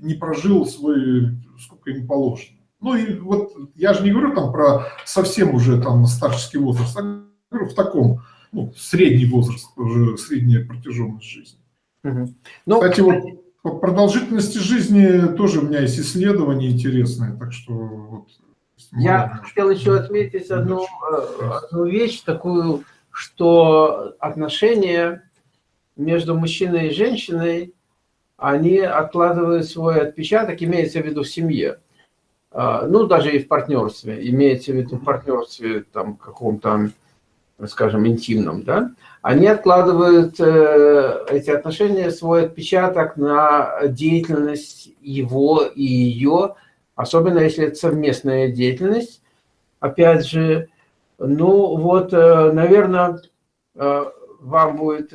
не прожил свой, сколько ему положено. Ну и вот я же не говорю там про совсем уже там старческий возраст, а говорю в таком, ну, средний возраст, уже средняя протяженность жизни. Угу. Ну, Кстати, вот по продолжительности жизни тоже у меня есть исследования интересные, так что вот, я хотел еще отметить одну, э, одну вещь такую, что отношения между мужчиной и женщиной, они откладывают свой отпечаток, имеется в виду в семье. А, ну, даже и в партнерстве, имеется в виду в партнерстве там каком-то, скажем, интимном, да, они откладывают э, эти отношения, свой отпечаток на деятельность его и ее, особенно если это совместная деятельность. Опять же, ну вот, э, наверное, э, вам будет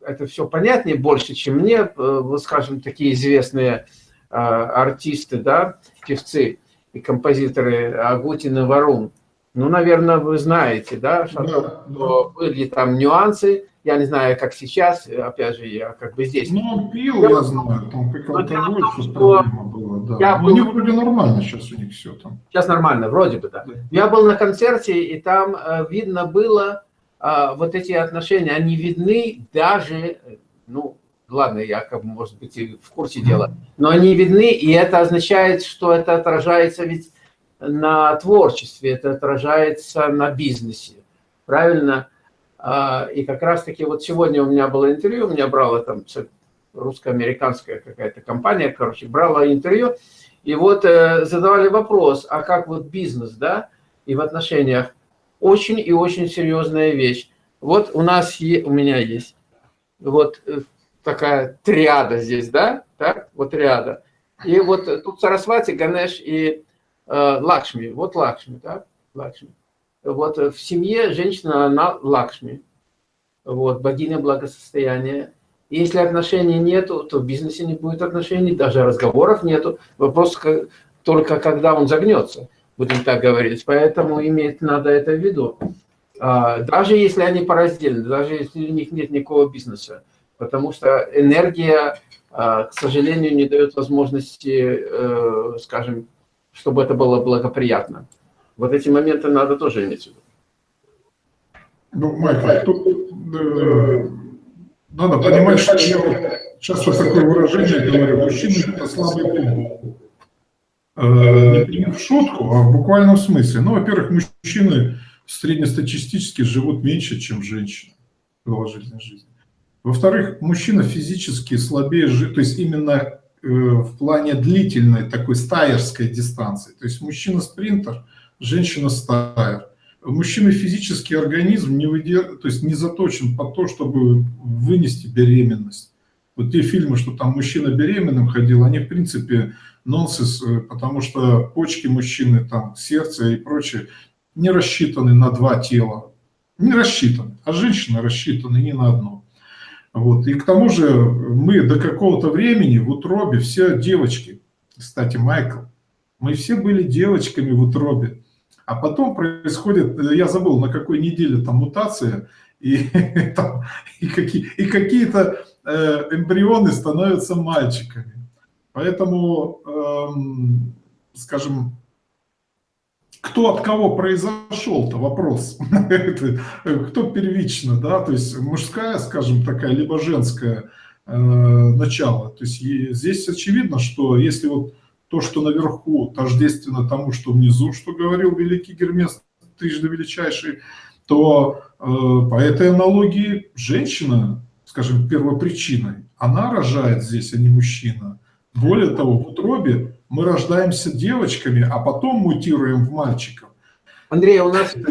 это все понятнее больше, чем мне, вот скажем, такие известные артисты, да, певцы и композиторы Агутин и Варун – ну, наверное, вы знаете, да, что да, да. были там нюансы. Я не знаю, как сейчас, опять же, я как бы здесь. Ну, пил, я знаю, там как алкоголь, что проблема была, да. Я был... У них вроде нормально сейчас у них все там. Сейчас нормально, вроде бы, да. да. Я был на концерте, и там э, видно было э, вот эти отношения, они видны даже, ну, ладно, я как бы, может быть, и в курсе дела, но они видны, и это означает, что это отражается ведь на творчестве, это отражается на бизнесе, правильно? А, и как раз-таки вот сегодня у меня было интервью, у меня брала там русско-американская какая-то компания, короче, брала интервью, и вот э, задавали вопрос, а как вот бизнес, да, и в отношениях, очень и очень серьезная вещь. Вот у нас, у меня есть вот э, такая триада здесь, да, так, вот триада. И вот тут Сарасвати, Ганеш и Лакшми, вот Лакшми, да, Лакшми. Вот в семье женщина, она Лакшми, вот, богиня благосостояния. Если отношений нету, то в бизнесе не будет отношений, даже разговоров нету. Вопрос только когда он загнется, будем так говорить. Поэтому иметь надо это в виду. А, даже если они пораздельны, даже если у них нет никакого бизнеса. Потому что энергия, а, к сожалению, не дает возможности, э, скажем, чтобы это было благоприятно. Вот эти моменты надо тоже иметь в виду. Ну, Майкл, тут э, надо понимать, что я часто такое выражение говорю, мужчина – это слабый пол. Э, не в шутку, а в буквальном смысле. Ну, во-первых, мужчины среднестатистически живут меньше, чем женщины в продолжительной жизни. Во-вторых, мужчина физически слабее, то есть именно в плане длительной такой стайерской дистанции. То есть мужчина-спринтер, женщина-стайер. Мужчина физический организм не, выдер... то есть не заточен под то, чтобы вынести беременность. Вот те фильмы, что там мужчина беременным ходил, они в принципе нонсенс, э, потому что почки мужчины, там сердце и прочее не рассчитаны на два тела. Не рассчитаны, а женщина рассчитаны не на одно. Вот. И к тому же мы до какого-то времени в утробе все девочки. Кстати, Майкл, мы все были девочками в утробе. А потом происходит, я забыл, на какой неделе там мутация, и, там, и, какие, и какие-то э, эмбрионы становятся мальчиками. Поэтому, эм, скажем, кто от кого произошел-то вопрос, кто первично, да, то есть мужская, скажем, такая, либо женское э, начало. То есть здесь очевидно, что если вот то, что наверху, тождественно тому, что внизу, что говорил великий Гермес, трижды величайший, то э, по этой аналогии женщина, скажем, первопричиной, она рожает здесь, а не мужчина. Более того, в утробе мы рождаемся девочками, а потом мутируем в мальчиков. Андрей, у нас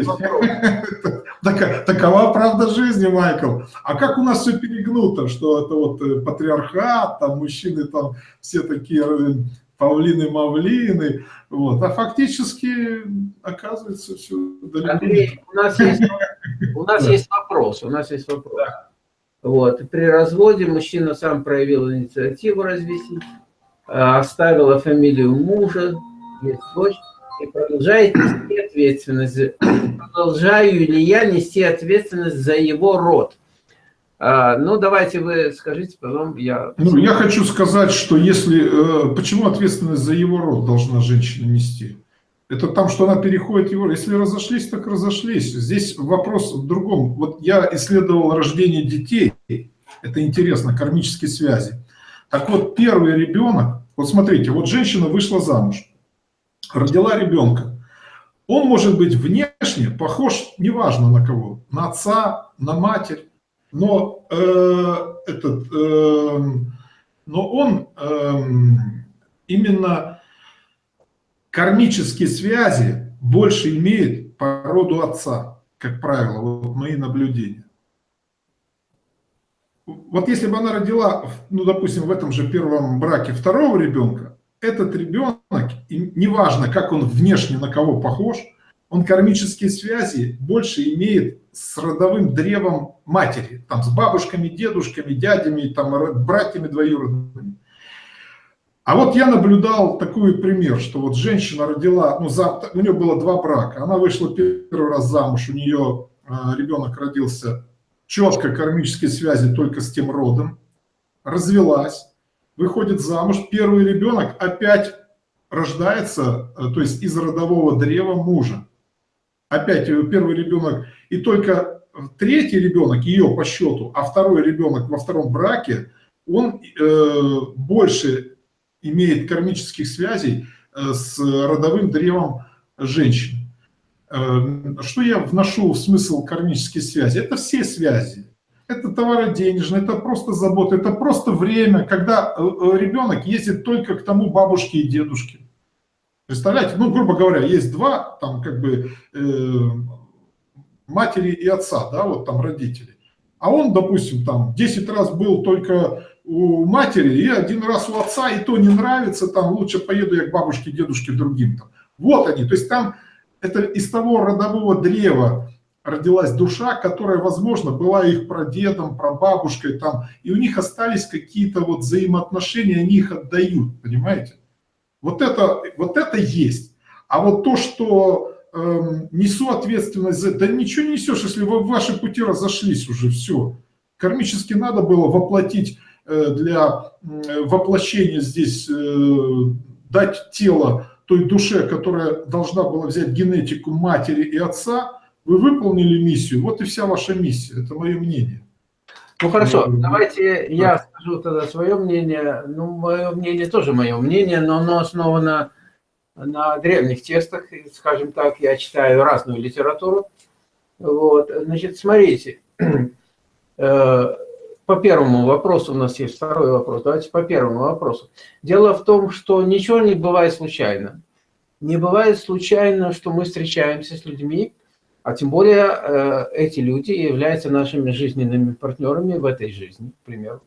Такова правда жизни, Майкл. А как у нас все перегнуто, что это вот э, патриархат, там мужчины там все такие э, павлины-мавлины, вот. А фактически, оказывается, все далеко. Андрей, у нас есть, у нас есть вопрос, у нас есть вопрос. Вот. При разводе мужчина сам проявил инициативу развести, э, оставила фамилию мужа, есть дочь, и продолжает нести ответственность. Продолжаю ли я нести ответственность за его род? А, ну, давайте вы скажите, потом я... Ну, я хочу сказать, что если... Э, почему ответственность за его род должна женщина нести? Это там, что она переходит его... Если разошлись, так разошлись. Здесь вопрос в другом. Вот я исследовал рождение детей. Это интересно, кармические связи. Так вот, первый ребенок... Вот смотрите, вот женщина вышла замуж родила ребенка. Он может быть внешне похож, неважно на кого, на отца, на матерь, но, э, этот, э, но он э, именно кармические связи больше имеет по роду отца, как правило, вот мои наблюдения. Вот если бы она родила, ну, допустим, в этом же первом браке второго ребенка, этот ребенок, неважно, как он внешне на кого похож, он кармические связи больше имеет с родовым древом матери, там с бабушками, дедушками, дядями, там братьями двоюродными. А вот я наблюдал такой пример, что вот женщина родила, ну, за, у нее было два брака, она вышла первый раз замуж, у нее э, ребенок родился четко кармические связи только с тем родом, развелась, выходит замуж, первый ребенок опять рождается, э, то есть из родового древа мужа. Опять первый ребенок, и только третий ребенок, ее по счету, а второй ребенок во втором браке, он э, больше имеет кармических связей э, с родовым древом женщин. Э, что я вношу в смысл кармических связей? Это все связи это товароденежное, это просто забота, это просто время, когда э, э, ребенок ездит только к тому бабушке и дедушке. Представляете, ну, грубо говоря, есть два, там, как бы, э, матери и отца, да, вот там родители. А он, допустим, там 10 раз был только у матери и один раз у отца, и то не нравится, там лучше поеду я к бабушке, дедушке, другим. Там. Вот они, то есть там это из того родового древа, родилась душа, которая, возможно, была их прадедом, прабабушкой, там, и у них остались какие-то вот взаимоотношения, они их отдают, понимаете? Вот это, вот это есть. А вот то, что э, несу ответственность за... Да ничего не несешь, если вы ваши пути разошлись уже, все. Кармически надо было воплотить э, для э, воплощения здесь, э, дать тело той душе, которая должна была взять генетику матери и отца, вы выполнили миссию, вот и вся ваша миссия, это мое мнение. Ну хорошо, давайте я скажу тогда свое мнение. Ну, мое мнение тоже мое мнение, но оно основано на древних текстах, скажем так, я читаю разную литературу. Вот, значит, смотрите, э, по первому вопросу, у нас есть второй вопрос, давайте по первому вопросу. Дело в том, что ничего не бывает случайно. Не бывает случайно, что мы встречаемся с людьми, а тем более э, эти люди являются нашими жизненными партнерами в этой жизни, к примеру.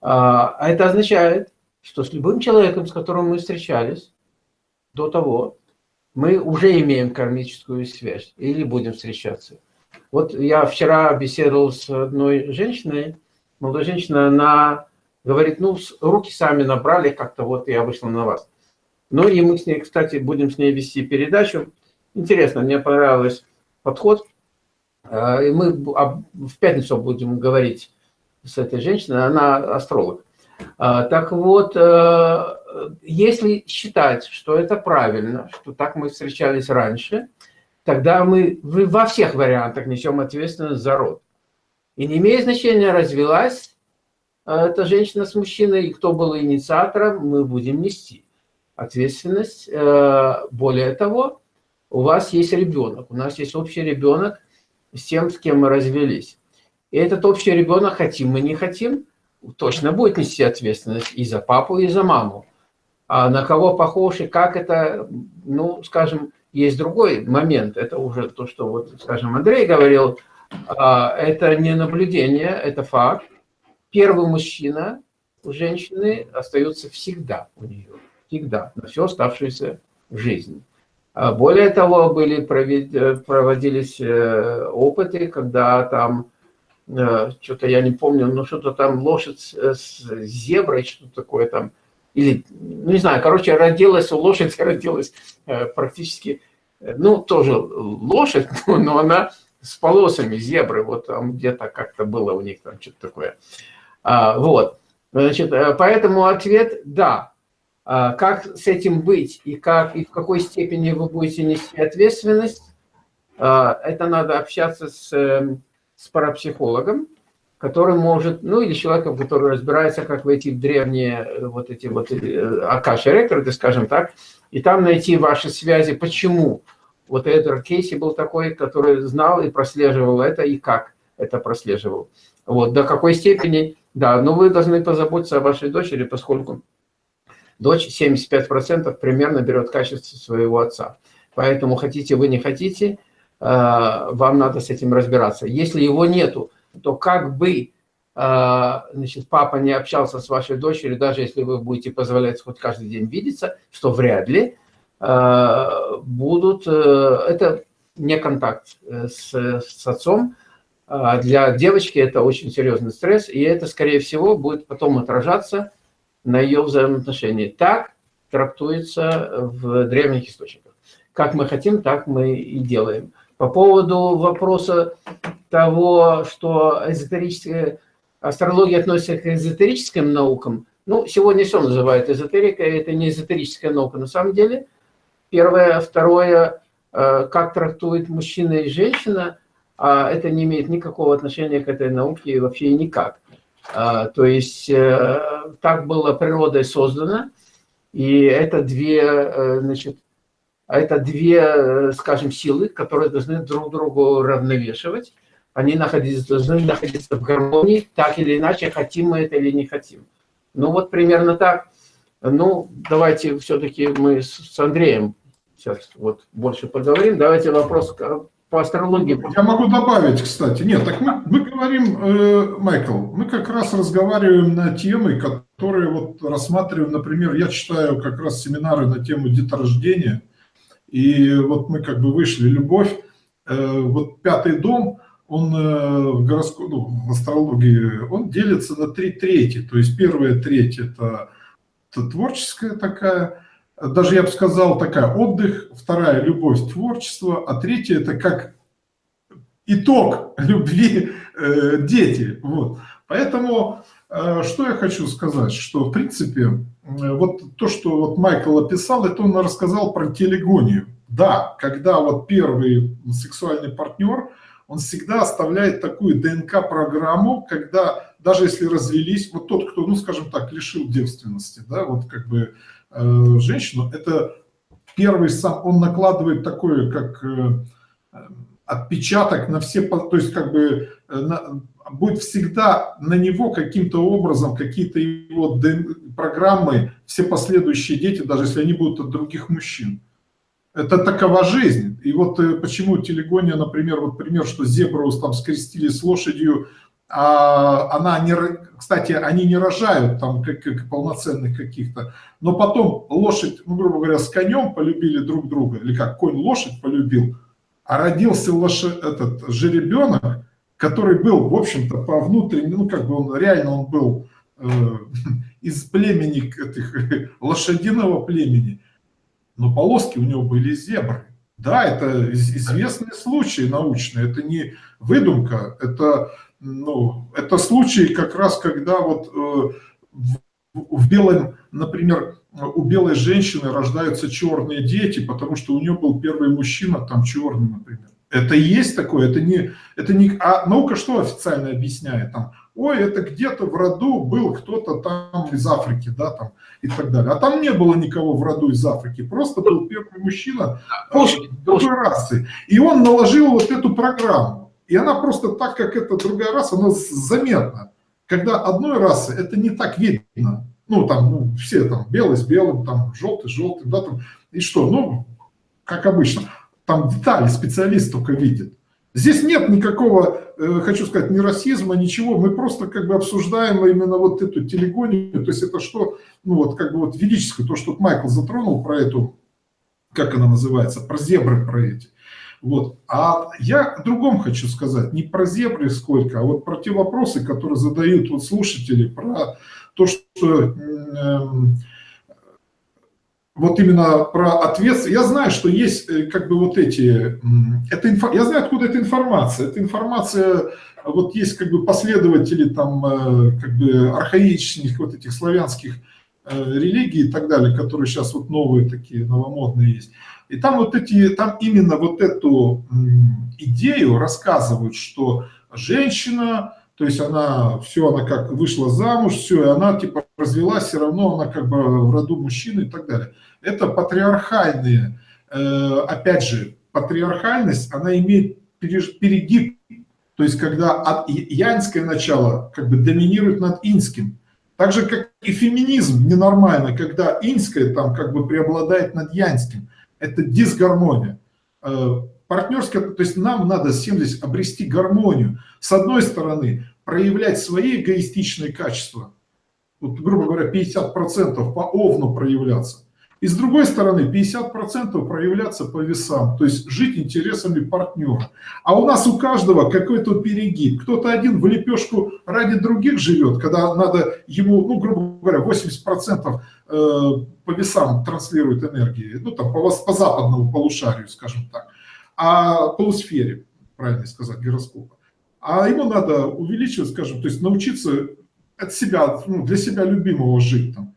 А, а это означает, что с любым человеком, с которым мы встречались до того, мы уже имеем кармическую связь или будем встречаться. Вот я вчера беседовал с одной женщиной, молодой женщиной, она говорит, ну, руки сами набрали, как-то вот я вышла на вас. Ну и мы с ней, кстати, будем с ней вести передачу. Интересно, мне понравилось подход. А, и мы в пятницу будем говорить с этой женщиной, она астролог. А, так вот, э, если считать, что это правильно, что так мы встречались раньше, тогда мы во всех вариантах несем ответственность за род. И не имеет значения, развелась э, эта женщина с мужчиной, и кто был инициатором, мы будем нести ответственность. Э, более того, у вас есть ребенок, у нас есть общий ребенок, с тем, с кем мы развелись. И этот общий ребенок, хотим мы, не хотим, точно будет нести ответственность и за папу, и за маму. А на кого похож и как это, ну, скажем, есть другой момент. Это уже то, что, вот, скажем, Андрей говорил, а, это не наблюдение, это факт. Первый мужчина у женщины остается всегда у нее, всегда, на всю оставшуюся жизнь. А более того, были проводились э, опыты, когда там, э, что-то я не помню, но что-то там лошадь с зеброй, что-то такое там, или, ну не знаю, короче, родилась, лошадь родилась э, практически, ну тоже лошадь, но она с полосами зебры, вот там где-то как-то было у них там что-то такое. А, вот, значит, поэтому ответ – да, а, как с этим быть и, как, и в какой степени вы будете нести ответственность, а, это надо общаться с, эм, с парапсихологом, который может, ну или человеком, который разбирается, как войти в древние э, вот эти вот э, акаши рекорды, скажем так, и там найти ваши связи, почему вот Эдвард Кейси был такой, который знал и прослеживал это, и как это прослеживал. Вот, до какой степени, да, но вы должны позаботиться о вашей дочери, поскольку Дочь 75% примерно берет качество своего отца. Поэтому хотите вы, не хотите, э, вам надо с этим разбираться. Если его нету, то как бы э, значит, папа не общался с вашей дочерью, даже если вы будете позволять хоть каждый день видеться, что вряд ли, будут... Это не контакт с, с отцом. Для девочки это очень серьезный стресс, и это, скорее всего, будет потом отражаться на ее взаимоотношения. Так трактуется в древних источниках. Как мы хотим, так мы и делаем. По поводу вопроса того, что эзотерическая астрология относится к эзотерическим наукам, ну, сегодня все называют эзотерикой, это не эзотерическая наука на самом деле. Первое. Второе, э, как трактует мужчина и женщина, а это не имеет никакого отношения к этой науке вообще никак. А, то есть э, так было природой создано, и это две, э, значит, это две, скажем, силы, которые должны друг другу равновешивать. Они находиться, должны находиться в гармонии, так или иначе, хотим мы это или не хотим. Ну вот примерно так. Ну, давайте все-таки мы с Андреем сейчас вот больше поговорим. Давайте вопрос по астрологии. Я могу добавить, кстати. Нет, так мы, мы говорим, э, Майкл, мы как раз разговариваем на темы, которые вот рассматриваем, например, я читаю как раз семинары на тему деторождения, и вот мы как бы вышли, любовь, э, вот пятый дом, он э, в, гороско... ну, в астрологии, он делится на три трети, то есть первая треть это, это творческая такая, даже я бы сказал, такая отдых, вторая любовь, творчество, а третья это как итог любви э, дети. Вот. Поэтому э, что я хочу сказать, что в принципе э, вот то, что вот Майкл описал, это он рассказал про телегонию. Да, когда вот первый сексуальный партнер, он всегда оставляет такую ДНК-программу, когда даже если развелись, вот тот, кто, ну скажем так, лишил девственности, да, вот как бы женщину, это первый сам, он накладывает такое, как э, отпечаток на все, то есть как бы э, на, будет всегда на него каким-то образом, какие-то его программы, все последующие дети, даже если они будут от других мужчин. Это такова жизнь. И вот почему телегония, например, вот пример, что зебру там скрестили с лошадью, а она не, кстати, они не рожают там как, как полноценных каких-то, но потом лошадь, ну, грубо говоря, с конем полюбили друг друга, или как конь лошадь полюбил, а родился лошадь, этот жеребенок, который был, в общем-то, по внутреннему, ну, как бы он, реально он был э, из племени, этих, лошадиного племени, но полоски у него были зебры. Да, это известные случаи научные, это не выдумка, это ну, это случай как раз, когда вот э, в, в белом, например, у белой женщины рождаются черные дети, потому что у нее был первый мужчина там черный, например. Это есть такое, это не, это не, а наука что официально объясняет там? Ой, это где-то в роду был кто-то там из Африки, да, там и так далее. А там не было никого в роду из Африки, просто был первый мужчина другой расы. И он наложил вот эту программу. И она просто так, как это другая раса, она заметна. Когда одной расы это не так видно. Ну, там, ну, все там белый с белым, там, желтый с желтым, да, там, и что, ну, как обычно. Там детали специалист только видит. Здесь нет никакого, э, хочу сказать, ни расизма, ничего. Мы просто как бы обсуждаем именно вот эту телегонию. То есть это что, ну вот как бы вот велическое, то, что Майкл затронул про эту, как она называется, про зебры про эти. Вот. А я о другом хочу сказать, не про зебры сколько, а вот про те вопросы, которые задают вот слушатели, про то, что э, вот именно про ответственность. Я знаю, что есть э, как бы вот эти, это инфо, я знаю, откуда эта информация. Эта информация, вот есть как бы последователи там э, как бы архаичных вот этих славянских э, религий и так далее, которые сейчас вот новые такие, новомодные есть. И там вот эти, там именно вот эту идею рассказывают, что женщина, то есть она, все, она как вышла замуж, все, и она типа развелась, все равно она как бы в роду мужчины и так далее это патриархальные, э, опять же, патриархальность, она имеет перегиб, то есть когда янское начало как бы доминирует над инским. Так же, как и феминизм ненормально, когда инское там как бы преобладает над янским. Это дисгармония. Э, Партнерское, то есть нам надо всем здесь обрести гармонию. С одной стороны, проявлять свои эгоистичные качества, вот, грубо говоря, 50% по овну проявляться. И с другой стороны, 50% проявляться по весам, то есть жить интересами партнера. А у нас у каждого какой-то перегиб. Кто-то один в лепешку ради других живет, когда надо ему, ну, грубо говоря, 80% э, по весам транслирует энергии, ну, там, по, по западному полушарию, скажем так, а полусфере, правильно сказать, гироскопа. А ему надо увеличивать, скажем, то есть научиться от себя, ну, для себя любимого жить там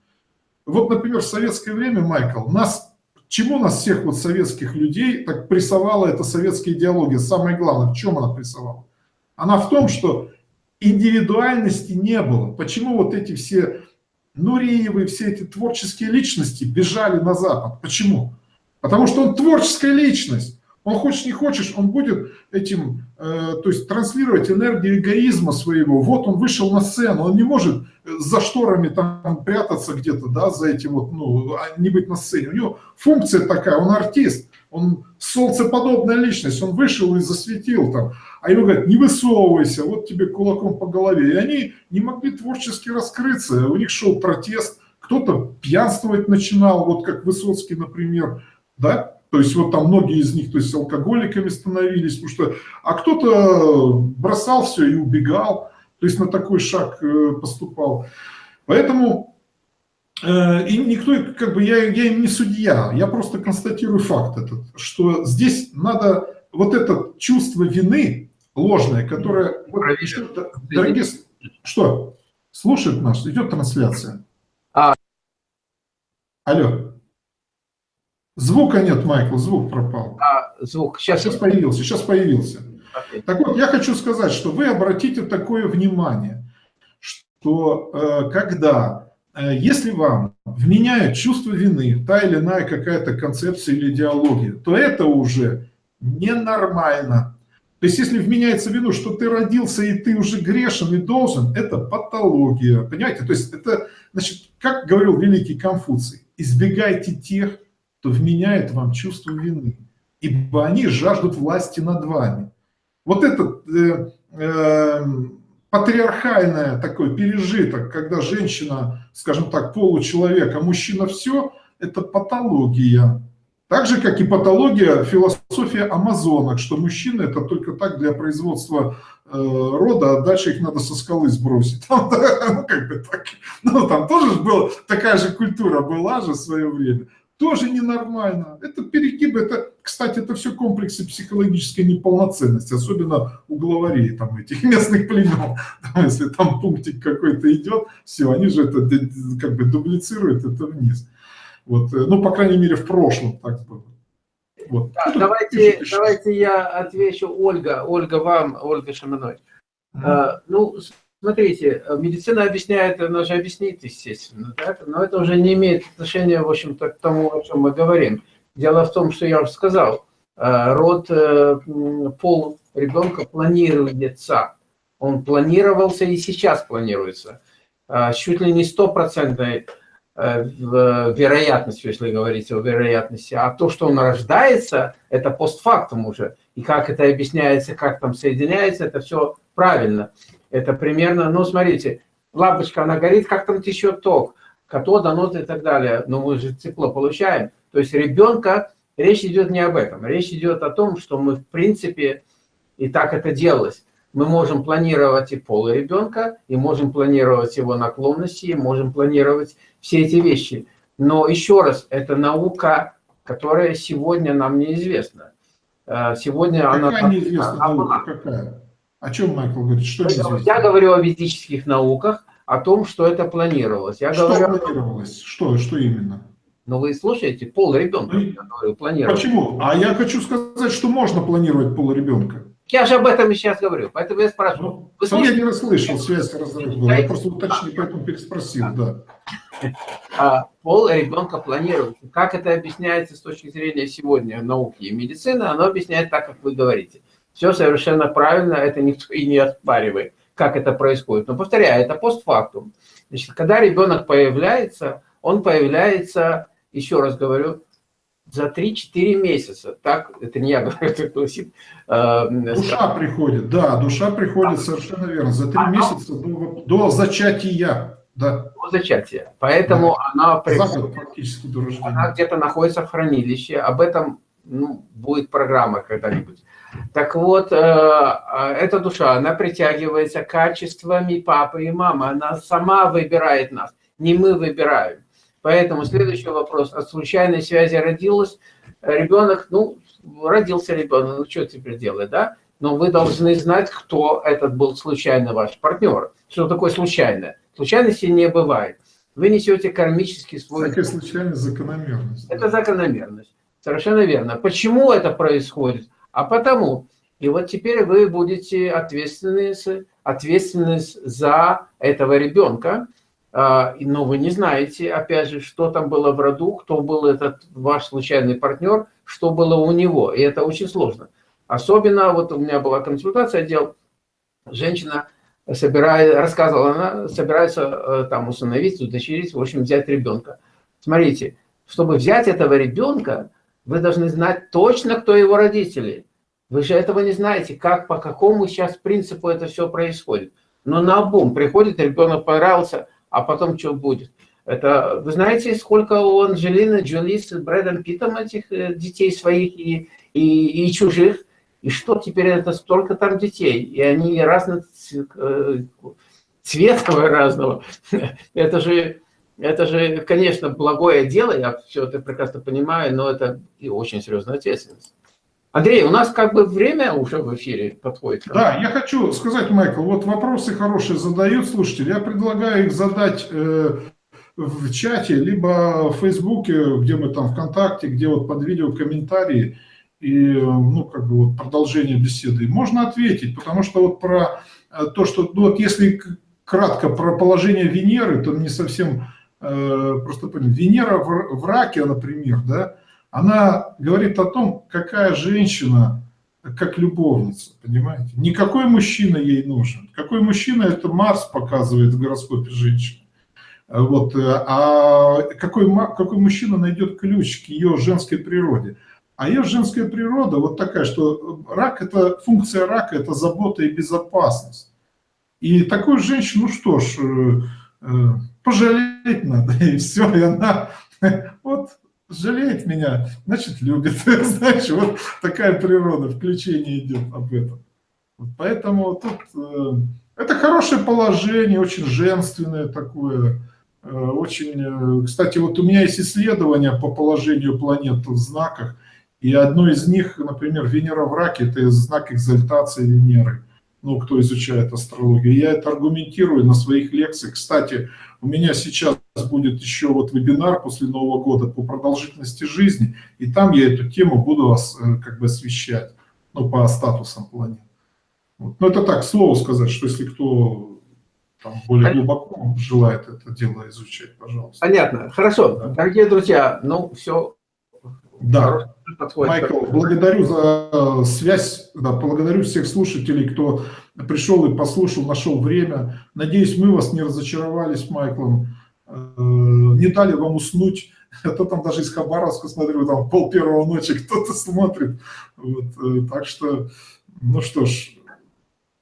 вот, например, в советское время, Майкл, нас, чему нас всех вот советских людей так прессовала эта советская идеология? Самое главное, в чем она прессовала? Она в том, что индивидуальности не было. Почему вот эти все Нуриевы, все эти творческие личности бежали на Запад? Почему? Потому что он творческая личность. Он хочешь не хочешь, он будет этим, э, то есть транслировать энергию эгоизма своего. Вот он вышел на сцену, он не может за шторами там прятаться где-то, да, за этим вот, ну, а не быть на сцене. У него функция такая, он артист, он солнцеподобная личность, он вышел и засветил там. А ему говорят, не высовывайся, вот тебе кулаком по голове. И они не могли творчески раскрыться, у них шел протест, кто-то пьянствовать начинал, вот как Высоцкий, например, да, то есть вот там многие из них то есть алкоголиками становились, потому что, а кто-то бросал все и убегал, то есть на такой шаг э, поступал. Поэтому э, и никто, как бы я, я им не судья, я просто констатирую факт этот, что здесь надо вот это чувство вины ложное, которое... Вот, дорогие, что? Слушает нас, идет трансляция. А. Алло. Звука нет, Майкл, звук пропал. А, звук. Сейчас, сейчас появился, сейчас появился. Okay. Так вот, я хочу сказать, что вы обратите такое внимание, что э, когда, э, если вам вменяют чувство вины, та или иная какая-то концепция или идеология, то это уже ненормально. То есть, если вменяется в вину, что ты родился и ты уже грешен и должен, это патология. Понимаете? То есть, это, значит, как говорил великий Конфуций, избегайте тех, то вменяет вам чувство вины, ибо они жаждут власти над вами. Вот этот э, э, патриархальное такой пережиток, когда женщина, скажем так, получеловек, а мужчина все, это патология. Так же, как и патология философия амазонок, что мужчины это только так для производства э, рода, а дальше их надо со скалы сбросить. Там, да, ну, как бы так, ну, там тоже была, такая же культура была же в свое время тоже ненормально. Это перегибы, это, кстати, это все комплексы психологической неполноценности, особенно у главарей там, этих местных племен. Там, если там пунктик какой-то идет, все, они же это как бы дублицируют это вниз. Вот, э, ну, по крайней мере, в прошлом так было. Вот. Да, давайте, давайте я отвечу Ольга, Ольга вам, Ольга Шаманой. Mm -hmm. а, ну, Смотрите, э, медицина объясняет, она же объяснит, естественно, так? но это уже не имеет отношения, в общем-то, к тому, о чем мы говорим. Дело в том, что я уже сказал, род, пол ребенка планируется. Он планировался и сейчас планируется. Чуть ли не стопроцентной вероятностью, если говорить о вероятности. А то, что он рождается, это постфактум уже. И как это объясняется, как там соединяется, это все правильно. Это примерно, ну, смотрите, лампочка, она горит, как там течет ток, катод, анод и так далее. Но мы же тепло получаем. То есть ребенка, речь идет не об этом. Речь идет о том, что мы, в принципе, и так это делалось. Мы можем планировать и пол ребенка, и можем планировать его наклонности, и можем планировать все эти вещи. Но еще раз, это наука, которая сегодня нам неизвестна. Э, сегодня какая она... неизвестная наука? Какая? О чем Майкл говорит? Что неизвестно? Я говорю о ведических науках, о том, что это планировалось. Я что говорю... планировалось? Что, что именно? Ну, вы слушаете, пол ребенка, ну, планировать. Почему? А я хочу сказать, что можно планировать пол ребенка. Я же об этом и сейчас говорю, поэтому я спрашиваю. Ну, вы слушаете? Я не расслышал, связь разрыв была. Я просто уточнил, поэтому переспросил, да. А, пол ребенка планируется. Как это объясняется с точки зрения сегодня науки и медицины, оно объясняет так, как вы говорите. Все совершенно правильно, это никто и не оспаривает, как это происходит. Но повторяю, это постфактум. Значит, когда ребенок появляется, он появляется, еще раз говорю, за 3-4 месяца. Так, это не я говорю, это гласит. Э, душа приходит, да, душа приходит, совершенно верно, за 3 а, месяца до, до зачатия. Да. До зачатия. Поэтому да. она, приходит, практически до рождения. она где-то находится в хранилище. Об этом ну, будет программа когда-нибудь. Так вот, э, э, эта душа, она притягивается качествами папы и мамы. Она сама выбирает нас, не мы выбираем. Поэтому следующий вопрос. От случайной связи родилась ребенок, ну, родился ребенок, ну, что теперь делать, да? Но вы должны знать, кто этот был случайно ваш партнер. Что такое случайное? Случайности не бывает. Вы несете кармический свой... Такая случайность закономерность. Это закономерность. Совершенно верно. Почему это происходит? А потому. И вот теперь вы будете ответственны, ответственны за этого ребенка, а, но вы не знаете, опять же, что там было в роду, кто был этот ваш случайный партнер, что было у него. И это очень сложно. Особенно, вот у меня была консультация, отдел, женщина собирает, рассказывала, она собирается э, там усыновить, удочерить, в общем, взять ребенка. Смотрите, чтобы взять этого ребенка, вы должны знать точно, кто его родители. Вы же этого не знаете, как, по какому сейчас принципу это все происходит. Но на обум приходит, ребенок понравился, а потом что будет? Это, вы знаете, сколько у Анджелины Джоли с Брэдом Питом этих э, детей своих и, и, и чужих? И что теперь это столько там детей? И они разных э, цвета разного. Это же, это же, конечно, благое дело, я все это прекрасно понимаю, но это и очень серьезная ответственность. Андрей, у нас как бы время уже в эфире подходит. Да, я хочу сказать, Майкл, вот вопросы хорошие задают слушатели. Я предлагаю их задать э, в чате, либо в Фейсбуке, где мы там ВКонтакте, где вот под видео комментарии и ну, как бы вот продолжение беседы. Можно ответить, потому что вот про э, то, что, ну, вот если кратко про положение Венеры, то не совсем просто понять. Венера в, в раке, например, да, она говорит о том, какая женщина как любовница, понимаете? Никакой мужчина ей нужен. Какой мужчина, это Марс показывает в гороскопе женщины. Вот, а какой, какой мужчина найдет ключ к ее женской природе? А ее женская природа вот такая, что рак, это функция рака, это забота и безопасность. И такую женщину, ну что ж, э, пожалеть надо, и все, и она вот жалеет меня, значит любит. Знаешь, вот такая природа, включение идет об этом. Поэтому тут э, это хорошее положение, очень женственное такое. Э, очень, э, кстати, вот у меня есть исследования по положению планет в знаках, и одно из них, например, Венера в раке, это знак экзальтации Венеры ну, кто изучает астрологию. Я это аргументирую на своих лекциях. Кстати, у меня сейчас будет еще вот вебинар после Нового года по продолжительности жизни, и там я эту тему буду э, как бы освещать, ну, по статусам планет. Вот. Ну, это так, слово сказать, что если кто там, более глубоко желает это дело изучать, пожалуйста. Понятно. Хорошо. Да. Дорогие друзья, ну, все Да, Майкл, благодарю за связь, да, благодарю всех слушателей, кто пришел и послушал, нашел время. Надеюсь, мы вас не разочаровали с Майклом, э, не дали вам уснуть. А то там даже из Хабаровска, смотрю, там пол первого ночи кто-то смотрит. Вот, э, так что, ну что ж,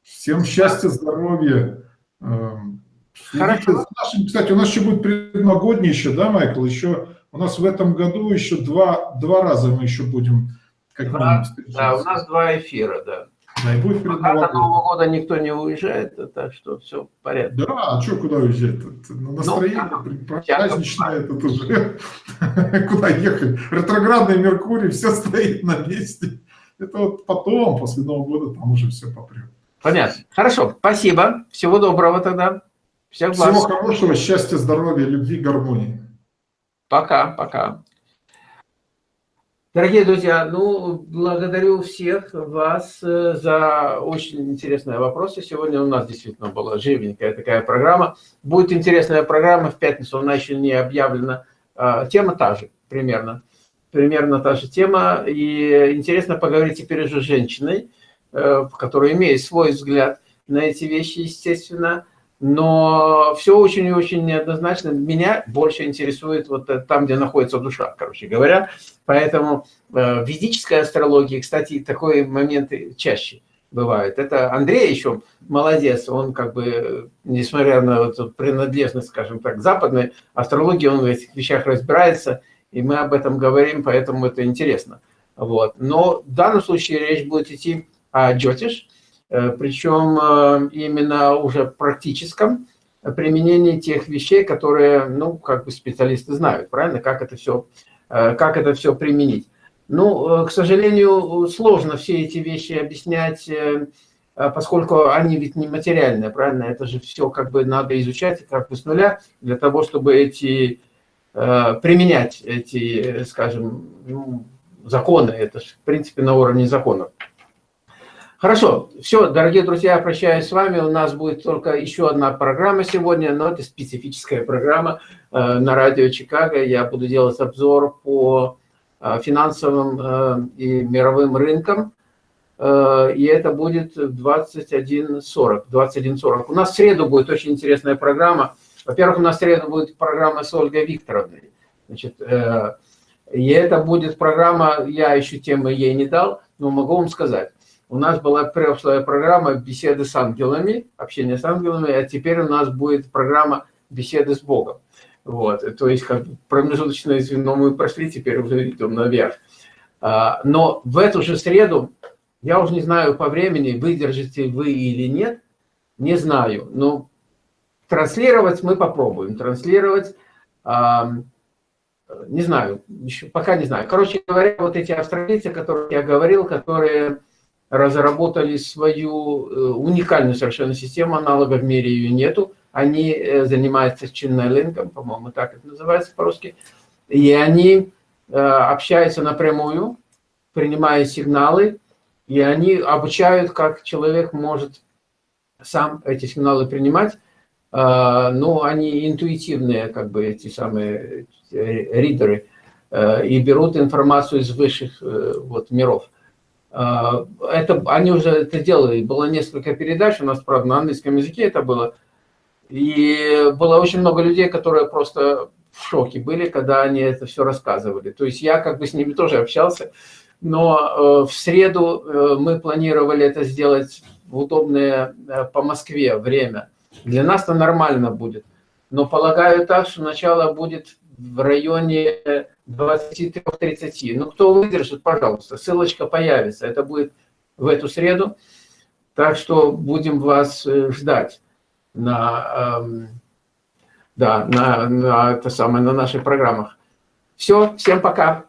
всем счастья, здоровья. Эм, Хорошо. Кстати, у нас еще будет предновогодний еще, да, Майкл? Еще у нас в этом году еще два, два раза мы еще будем как два, Да, у нас два эфира, да. Да, и будет Пока до Нового года никто не уезжает, так что все в порядке. Да, а что куда уезжать? Ну, настроение ну, праздничное, это уже куда ехать? Ретроградный Меркурий, все стоит на месте. Это вот потом, после Нового года, там уже все попрет. Понятно. Хорошо, спасибо. Всего доброго тогда. Всех Всего хорошего, счастья, здоровья, любви, гармонии. Пока, пока. Дорогие друзья, ну, благодарю всех вас э, за очень интересные вопросы. Сегодня у нас действительно была живенькая такая программа. Будет интересная программа в пятницу, она еще не объявлена. А, тема та же, примерно. Примерно та же тема. И интересно поговорить теперь уже с женщиной, э, которая имеет свой взгляд на эти вещи, естественно но все очень и очень неоднозначно. Меня больше интересует вот там, где находится душа, короче говоря. Поэтому э, в ведической астрологии, кстати, такие моменты чаще бывают. Это Андрей еще молодец, он как бы, несмотря на вот принадлежность, скажем так, западной астрологии, он в этих вещах разбирается, и мы об этом говорим, поэтому это интересно. Вот. Но в данном случае речь будет идти о джотиш, Э, причем э, именно уже практическом применении тех вещей, которые, ну, как бы специалисты знают, правильно, как это все, э, как это все применить. Ну, к сожалению, сложно все эти вещи объяснять, поскольку они ведь не материальные, правильно? Это же все как бы надо изучать как бы с нуля для того, чтобы эти применять эти, скажем, ну, законы. Это же, в принципе, на уровне законов. Хорошо, все, дорогие друзья, я прощаюсь с вами. У нас будет только еще одна программа сегодня, но это специфическая программа э, на радио Чикаго. Я буду делать обзор по э, финансовым э, и мировым рынкам. Э, и это будет 21.40. 21.40. У нас в среду будет очень интересная программа. Во-первых, у нас в среду будет программа с Ольгой Викторовной. Значит, э, и это будет программа, я еще темы ей не дал, но могу вам сказать у нас была прошлая программа беседы с ангелами, общение с ангелами, а теперь у нас будет программа беседы с Богом. Вот, то есть как промежуточное звено мы прошли, теперь уже идем наверх. А, но в эту же среду, я уже не знаю по времени, выдержите вы или нет, не знаю, но транслировать мы попробуем. Транслировать, не знаю, еще пока не знаю. Короче говоря, вот эти австралийцы, о которых я говорил, которые разработали свою э, уникальную совершенно систему, аналогов в мире ее нету. Они э, занимаются ченнелингом, по-моему, так это называется по-русски. И они э, общаются напрямую, принимая сигналы, и они обучают, как человек может сам эти сигналы принимать. Но они интуитивные, как бы эти самые ридеры, и берут информацию из высших вот, миров. А, это, они уже это делали, было несколько передач, у нас, правда, на английском языке это было. И было очень много людей, которые просто в шоке были, когда они это все рассказывали. То есть я как бы с ними тоже общался, но э, в среду э, мы планировали это сделать в удобное э, по Москве время. Для нас это нормально будет. Но полагаю так, что начало будет в районе 23-30. Ну, кто выдержит, пожалуйста, ссылочка появится. Это будет в эту среду. Так что будем вас э, ждать на, эм, да, на, на, это самое, на наших программах. Все, всем пока.